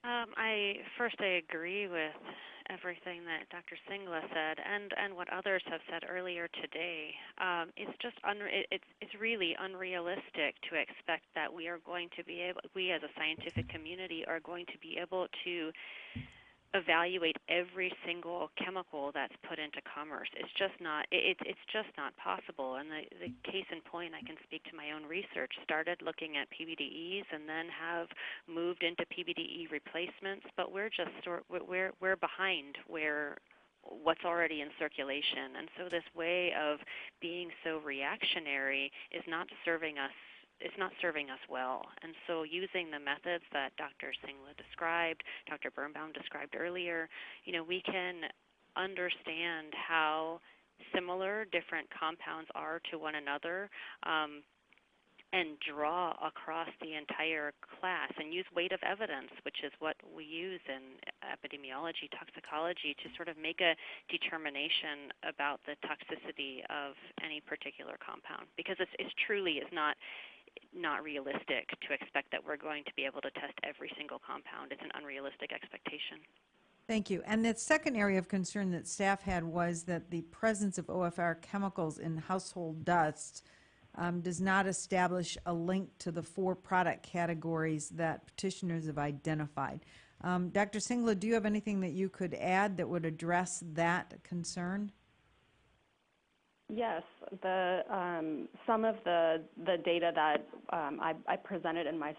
Um, I first I agree with everything that Dr. Singla said and, and what others have said earlier today. Um, it's just unre- it's it's really unrealistic to expect that we are going to be able we as a scientific community are going to be able to evaluate every single chemical that's put into commerce. It's just not it, it's just not possible. And the, the case in point, I can speak to my own research. Started looking at PBDEs and then have moved into PBDE replacements, but we're just sort we're we're behind where what's already in circulation. And so this way of being so reactionary is not serving us it's not serving us well. And so using the methods that Dr. Singla described, Dr. Birnbaum described earlier, you know, we can understand how similar different compounds are to one another. Um, and draw across the entire class and use weight of evidence, which is what we use in epidemiology, toxicology, to sort of make a determination about the toxicity of any particular compound. Because it's truly is not not realistic to expect that we're going to be able to test every single compound. It's an unrealistic expectation. Thank you. And the second area of concern that staff had was that the presence of OFR chemicals in household dust um, does not establish a link to the four product categories that petitioners have identified. Um, Dr. Singla, do you have anything that you could add that would address that concern? Yes, the um, some of the the data that um, I, I, presented in my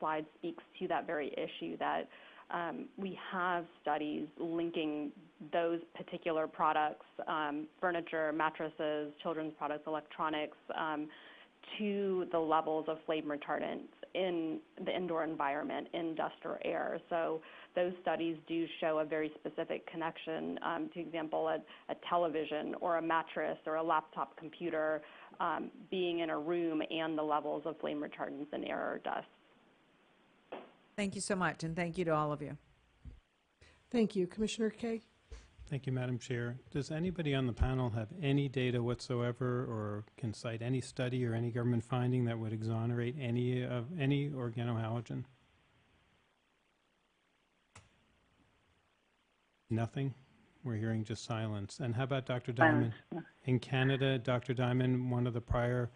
slide speaks to that very issue. That um, we have studies linking those particular products, um, furniture, mattresses, children's products, electronics, um, to the levels of flame retardants in the indoor environment, in dust or air. So those studies do show a very specific connection. Um, to example, a, a, television or a mattress or a laptop computer um, being in a room and the levels of flame retardants in air or dust. Thank you so much, and thank you to all of you. Thank you. Commissioner Kaye? Thank you, Madam Chair. Does anybody on the panel have any data whatsoever or can cite any study or any government finding that would exonerate any of any organohalogen? Nothing? We're hearing just silence. And how about Dr. Diamond? In Canada, Dr. Diamond, one of the prior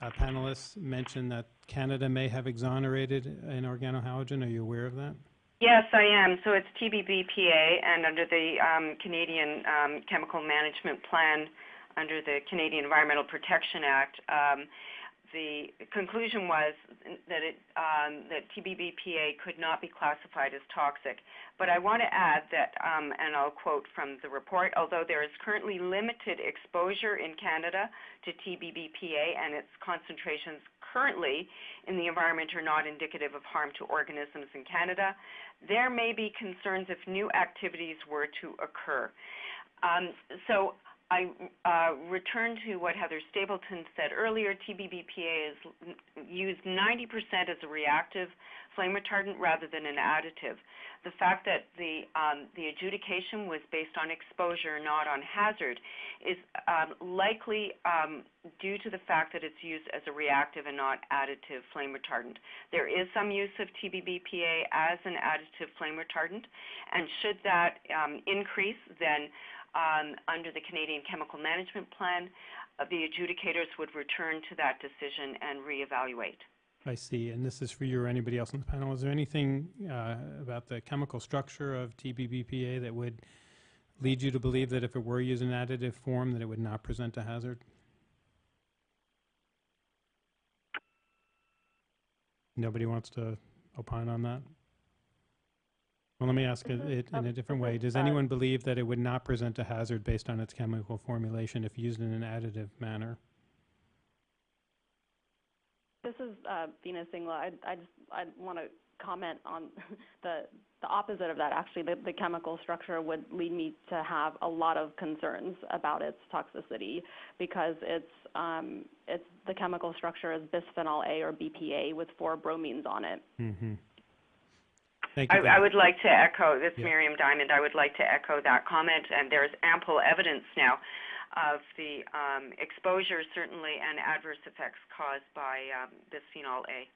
uh, panelists mentioned that Canada may have exonerated an organohalogen. Are you aware of that? Yes, I am. So it's TBBPA, and under the um, Canadian um, Chemical Management Plan, under the Canadian Environmental Protection Act, um, the conclusion was that it, um, that TBBPA could not be classified as toxic. But I want to add that, um, and I'll quote from the report, although there is currently limited exposure in Canada to TBBPA and its concentrations currently in the environment are not indicative of harm to organisms in Canada, there may be concerns if new activities were to occur. Um, so I uh, return to what Heather Stapleton said earlier. TBBPA is used 90% as a reactive flame retardant rather than an additive. The fact that the um, the adjudication was based on exposure, not on hazard, is um, likely um, due to the fact that it's used as a reactive and not additive flame retardant. There is some use of TBBPA as an additive flame retardant, and should that um, increase, then um, under the Canadian Chemical Management Plan, uh, the adjudicators would return to that decision and reevaluate. I see. And this is for you or anybody else on the panel. Is there anything uh, about the chemical structure of TBBPA that would lead you to believe that if it were used in additive form, that it would not present a hazard? Nobody wants to opine on that? Well, let me ask it, it in a different way. Does anyone believe that it would not present a hazard based on its chemical formulation if used in an additive manner? This is uh, Veena Singla. I, I just I want to comment on the the opposite of that. Actually, the, the chemical structure would lead me to have a lot of concerns about its toxicity because it's um, it's the chemical structure is bisphenol A or BPA with four bromines on it. Mm-hmm. I, I, would like to echo this, yeah. Miriam Diamond. I would like to echo that comment, and there's ample evidence now of the um, exposure, certainly, and adverse effects caused by um, bisphenol A.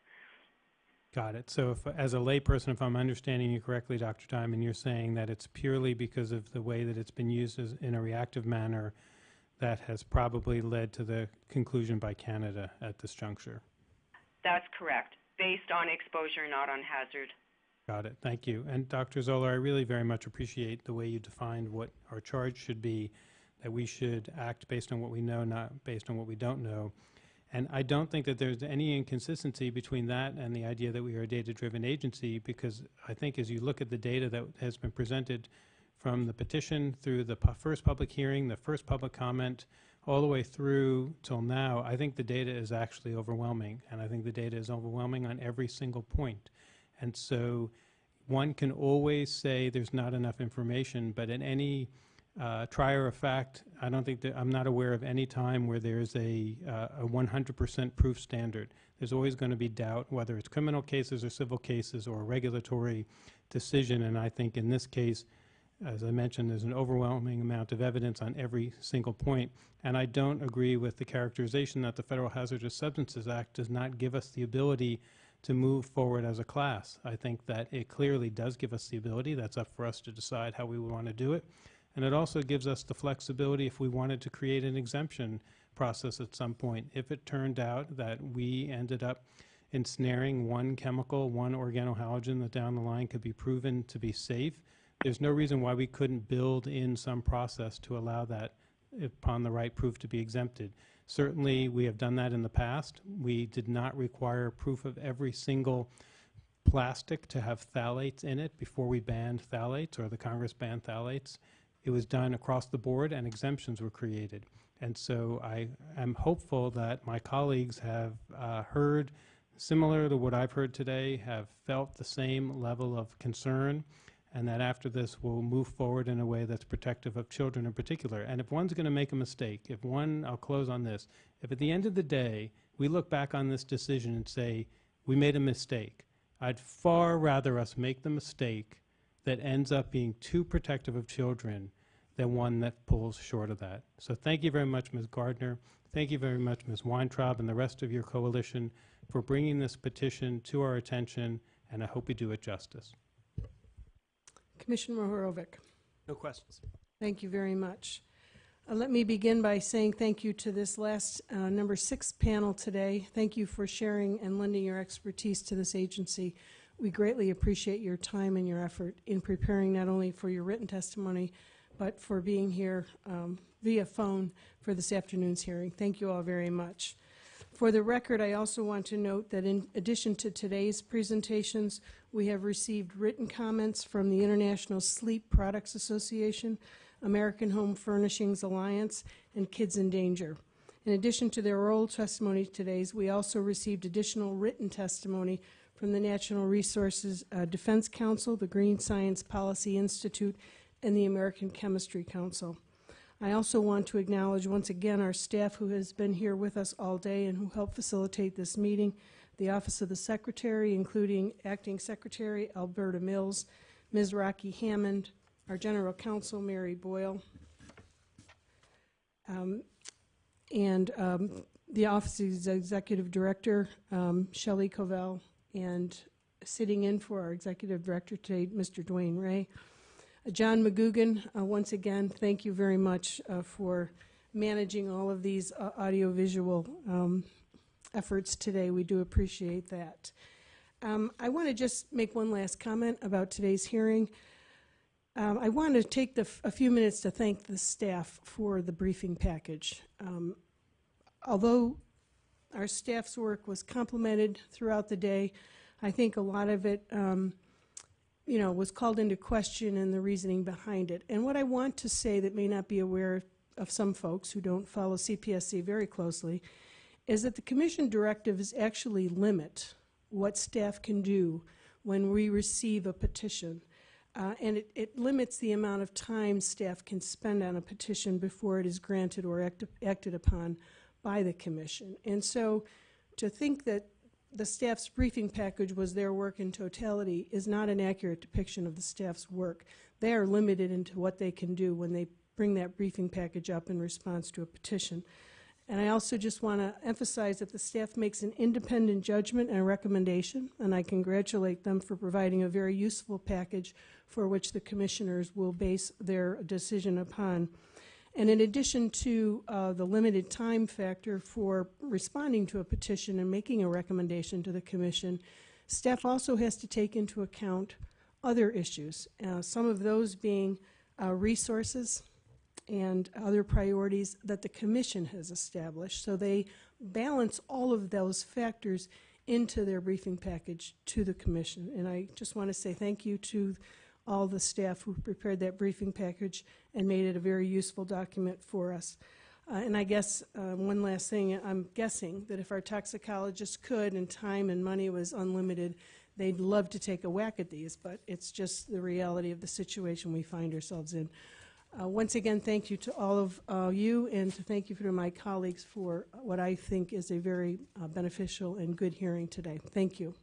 Got it. So, if, as a layperson, if I'm understanding you correctly, Dr. Diamond, you're saying that it's purely because of the way that it's been used as, in a reactive manner that has probably led to the conclusion by Canada at this juncture. That's correct, based on exposure, not on hazard. Got it. Thank you. And Dr. Zoeller, I really very much appreciate the way you defined what our charge should be, that we should act based on what we know, not based on what we don't know. And I don't think that there's any inconsistency between that and the idea that we are a data-driven agency because I think as you look at the data that has been presented from the petition through the first public hearing, the first public comment, all the way through till now, I think the data is actually overwhelming. And I think the data is overwhelming on every single point. And so one can always say there's not enough information, but in any uh, trier of fact, I don't think that I'm not aware of any time where there's a, uh, a 100% proof standard. There's always going to be doubt, whether it's criminal cases or civil cases or a regulatory decision. And I think in this case, as I mentioned, there's an overwhelming amount of evidence on every single point. And I don't agree with the characterization that the Federal Hazardous Substances Act does not give us the ability to move forward as a class. I think that it clearly does give us the ability. That's up for us to decide how we want to do it. And it also gives us the flexibility if we wanted to create an exemption process at some point. If it turned out that we ended up ensnaring one chemical, one organohalogen that down the line could be proven to be safe, there's no reason why we couldn't build in some process to allow that upon the right proof to be exempted. Certainly, we have done that in the past. We did not require proof of every single plastic to have phthalates in it before we banned phthalates or the Congress banned phthalates. It was done across the board and exemptions were created. And so I am hopeful that my colleagues have uh, heard, similar to what I've heard today, have felt the same level of concern and that after this we'll move forward in a way that's protective of children in particular. And if one's going to make a mistake, if one, I'll close on this, if at the end of the day we look back on this decision and say, we made a mistake, I'd far rather us make the mistake that ends up being too protective of children than one that pulls short of that. So thank you very much, Ms. Gartner. Thank you very much, Ms. Weintraub and the rest of your coalition for bringing this petition to our attention, and I hope we do it justice. Commissioner Mohorovic. No questions. Thank you very much. Uh, let me begin by saying thank you to this last uh, number six panel today. Thank you for sharing and lending your expertise to this agency. We greatly appreciate your time and your effort in preparing not only for your written testimony, but for being here um, via phone for this afternoon's hearing. Thank you all very much. For the record, I also want to note that in addition to today's presentations, we have received written comments from the International Sleep Products Association, American Home Furnishings Alliance, and Kids in Danger. In addition to their oral testimony today, we also received additional written testimony from the National Resources uh, Defense Council, the Green Science Policy Institute, and the American Chemistry Council. I also want to acknowledge once again our staff who has been here with us all day and who helped facilitate this meeting, the Office of the Secretary, including Acting Secretary Alberta Mills, Ms. Rocky Hammond, our General Counsel Mary Boyle, um, and um, the Office of the Executive Director, um, Shelley Covell, and sitting in for our Executive Director today, Mr. DeWane Ray. John McGugan, uh, once again, thank you very much uh, for managing all of these uh, audiovisual um, efforts today. We do appreciate that. Um, I want to just make one last comment about today's hearing. Um, I want to take a few minutes to thank the staff for the briefing package. Um, although our staff's work was complemented throughout the day, I think a lot of it um, you know, was called into question and the reasoning behind it. And what I want to say that may not be aware of some folks who don't follow CPSC very closely is that the commission directives actually limit what staff can do when we receive a petition. Uh, and it, it, limits the amount of time staff can spend on a petition before it is granted or act, acted upon by the commission. And so to think that the staff's briefing package was their work in totality is not an accurate depiction of the staff's work. They are limited into what they can do when they bring that briefing package up in response to a petition. And I also just want to emphasize that the staff makes an independent judgment and recommendation, and I congratulate them for providing a very useful package for which the commissioners will base their decision upon. And in addition to uh, the limited time factor for responding to a petition and making a recommendation to the commission, staff also has to take into account other issues, uh, some of those being uh, resources and other priorities that the commission has established. So they balance all of those factors into their briefing package to the commission. And I just want to say thank you to all the staff who prepared that briefing package and made it a very useful document for us. Uh, and I guess uh, one last thing, I'm guessing that if our toxicologists could and time and money was unlimited, they'd love to take a whack at these, but it's just the reality of the situation we find ourselves in. Uh, once again, thank you to all of uh, you and to thank you to my colleagues for what I think is a very uh, beneficial and good hearing today. Thank you.